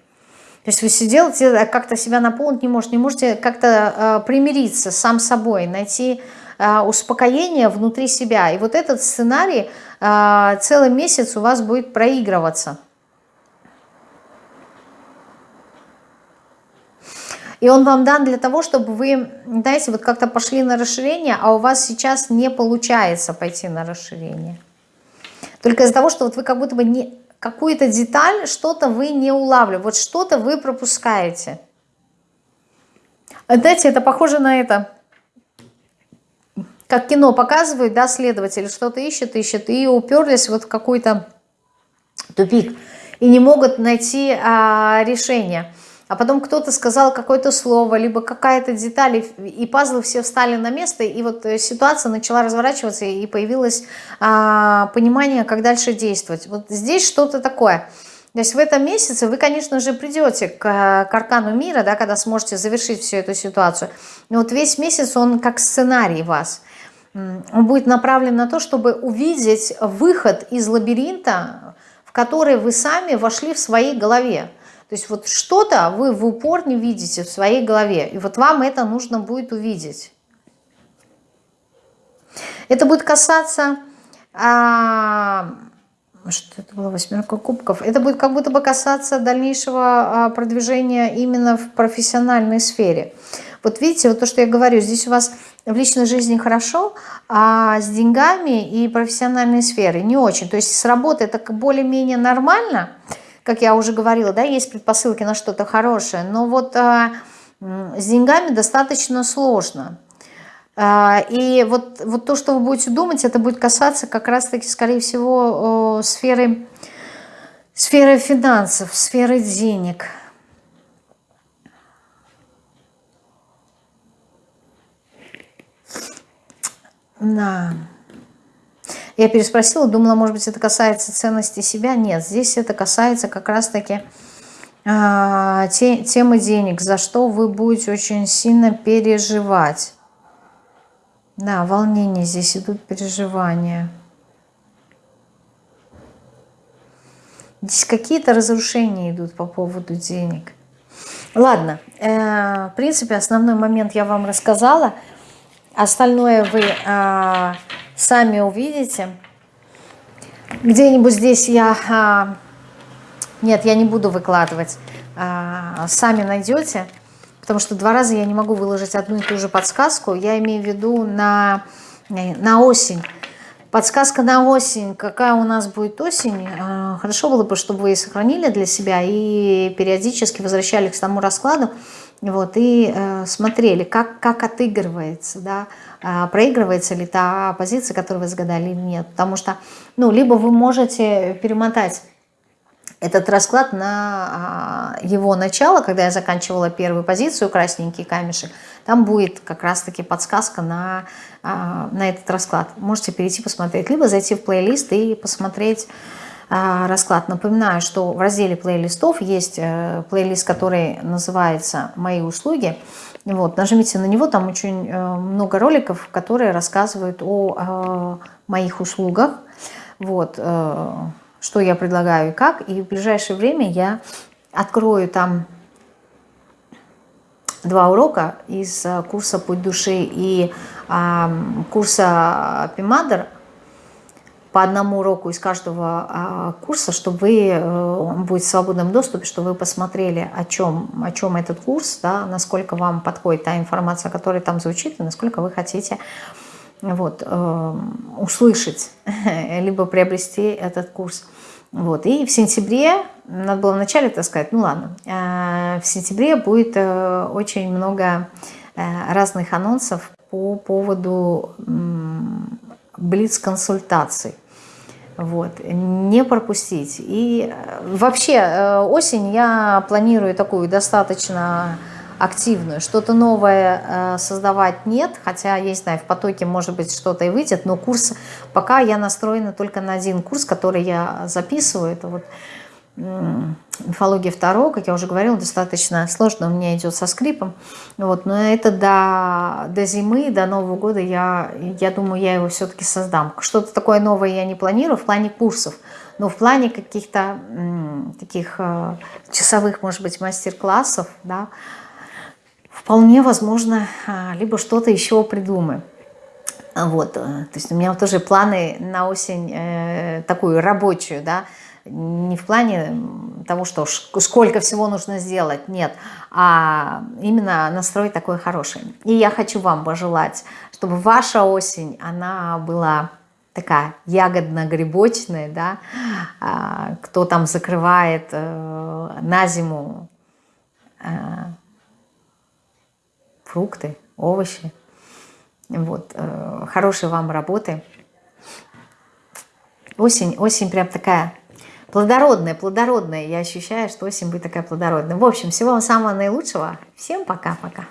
То есть вы сидите, а как-то себя наполнить не можете, не можете как-то э, примириться сам собой, найти э, успокоение внутри себя. И вот этот сценарий э, целый месяц у вас будет проигрываться. И он вам дан для того, чтобы вы, знаете, вот как-то пошли на расширение, а у вас сейчас не получается пойти на расширение. Только из-за того, что вот вы как будто бы не какую-то деталь, что-то вы не улавливаете, вот что-то вы пропускаете. Знаете, это похоже на это, как кино показывают, да, следователи что-то ищет, ищет, и уперлись вот в какой-то тупик, и не могут найти а, решение а потом кто-то сказал какое-то слово, либо какая-то деталь, и пазлы все встали на место, и вот э, ситуация начала разворачиваться, и появилось а, понимание, как дальше действовать. Вот здесь что-то такое. То есть в этом месяце вы, конечно же, придете к, к аркану мира, да, когда сможете завершить всю эту ситуацию. Но вот весь месяц он как сценарий вас. Он будет направлен на то, чтобы увидеть выход из лабиринта, в который вы сами вошли в своей голове. То есть вот что-то вы в упор не видите в своей голове. И вот вам это нужно будет увидеть. Это будет касаться... А, что это было? Восьмерка кубков. Это будет как будто бы касаться дальнейшего а, продвижения именно в профессиональной сфере. Вот видите, вот то, что я говорю, здесь у вас в личной жизни хорошо, а с деньгами и профессиональной сферой не очень. То есть с работы это более-менее нормально, как я уже говорила, да, есть предпосылки на что-то хорошее, но вот а, с деньгами достаточно сложно. А, и вот, вот то, что вы будете думать, это будет касаться как раз-таки, скорее всего, о, сферы, сферы финансов, сферы денег. Да. Я переспросила, думала, может быть, это касается ценности себя. Нет, здесь это касается как раз-таки те, темы денег, за что вы будете очень сильно переживать. Да, волнение, здесь идут переживания. Здесь какие-то разрушения идут по поводу денег. Ладно, э, в принципе, основной момент я вам рассказала. Остальное вы э, сами увидите. Где-нибудь здесь я... А, нет, я не буду выкладывать. А, сами найдете. Потому что два раза я не могу выложить одну и ту же подсказку. Я имею в виду на, на осень. Подсказка на осень. Какая у нас будет осень? А, хорошо было бы, чтобы вы сохранили для себя и периодически возвращались к тому раскладу. Вот, и э, смотрели, как, как отыгрывается, да, э, проигрывается ли та позиция, которую вы загадали или нет. Потому что, ну, либо вы можете перемотать этот расклад на э, его начало, когда я заканчивала первую позицию, красненький камешек, там будет как раз-таки подсказка на, э, на этот расклад. Можете перейти посмотреть, либо зайти в плейлист и посмотреть расклад. Напоминаю, что в разделе плейлистов есть э, плейлист, который называется «Мои услуги». Вот, нажмите на него, там очень э, много роликов, которые рассказывают о э, моих услугах, вот, что я предлагаю и как. И в ближайшее время я открою там два урока из курса «Путь души» и курса «Пимадр», по одному уроку из каждого а, курса, чтобы вы, э, будет в свободном доступе, чтобы вы посмотрели, о чем, о чем этот курс, да, насколько вам подходит та информация, которая там звучит, и насколько вы хотите вот, э, услышать, либо приобрести этот курс. Вот. И в сентябре, надо было вначале это сказать, ну ладно, э, в сентябре будет очень много разных анонсов по поводу блиц-консультаций. Вот, не пропустить. И э, вообще э, осень я планирую такую достаточно активную. Что-то новое э, создавать нет, хотя, я не знаю, в потоке может быть что-то и выйдет, но курс, пока я настроена только на один курс, который я записываю, это вот мифология второго, как я уже говорила, достаточно сложно, у меня идет со скрипом. Вот, но это до, до зимы, до Нового года, я, я думаю, я его все-таки создам. Что-то такое новое я не планирую в плане курсов, но в плане каких-то таких э, часовых, может быть, мастер-классов, да, вполне возможно, э, либо что-то еще придумаем. Вот, э, то есть у меня тоже планы на осень э, такую рабочую, да, не в плане того, что сколько всего нужно сделать, нет, а именно настрой такой хороший. И я хочу вам пожелать, чтобы ваша осень, она была такая ягодно-грибочная, да, а, кто там закрывает э, на зиму э, фрукты, овощи, вот, э, хорошей вам работы. Осень, осень прям такая плодородная, плодородная. Я ощущаю, что осень будет такая плодородная. В общем, всего вам самого наилучшего. Всем пока-пока.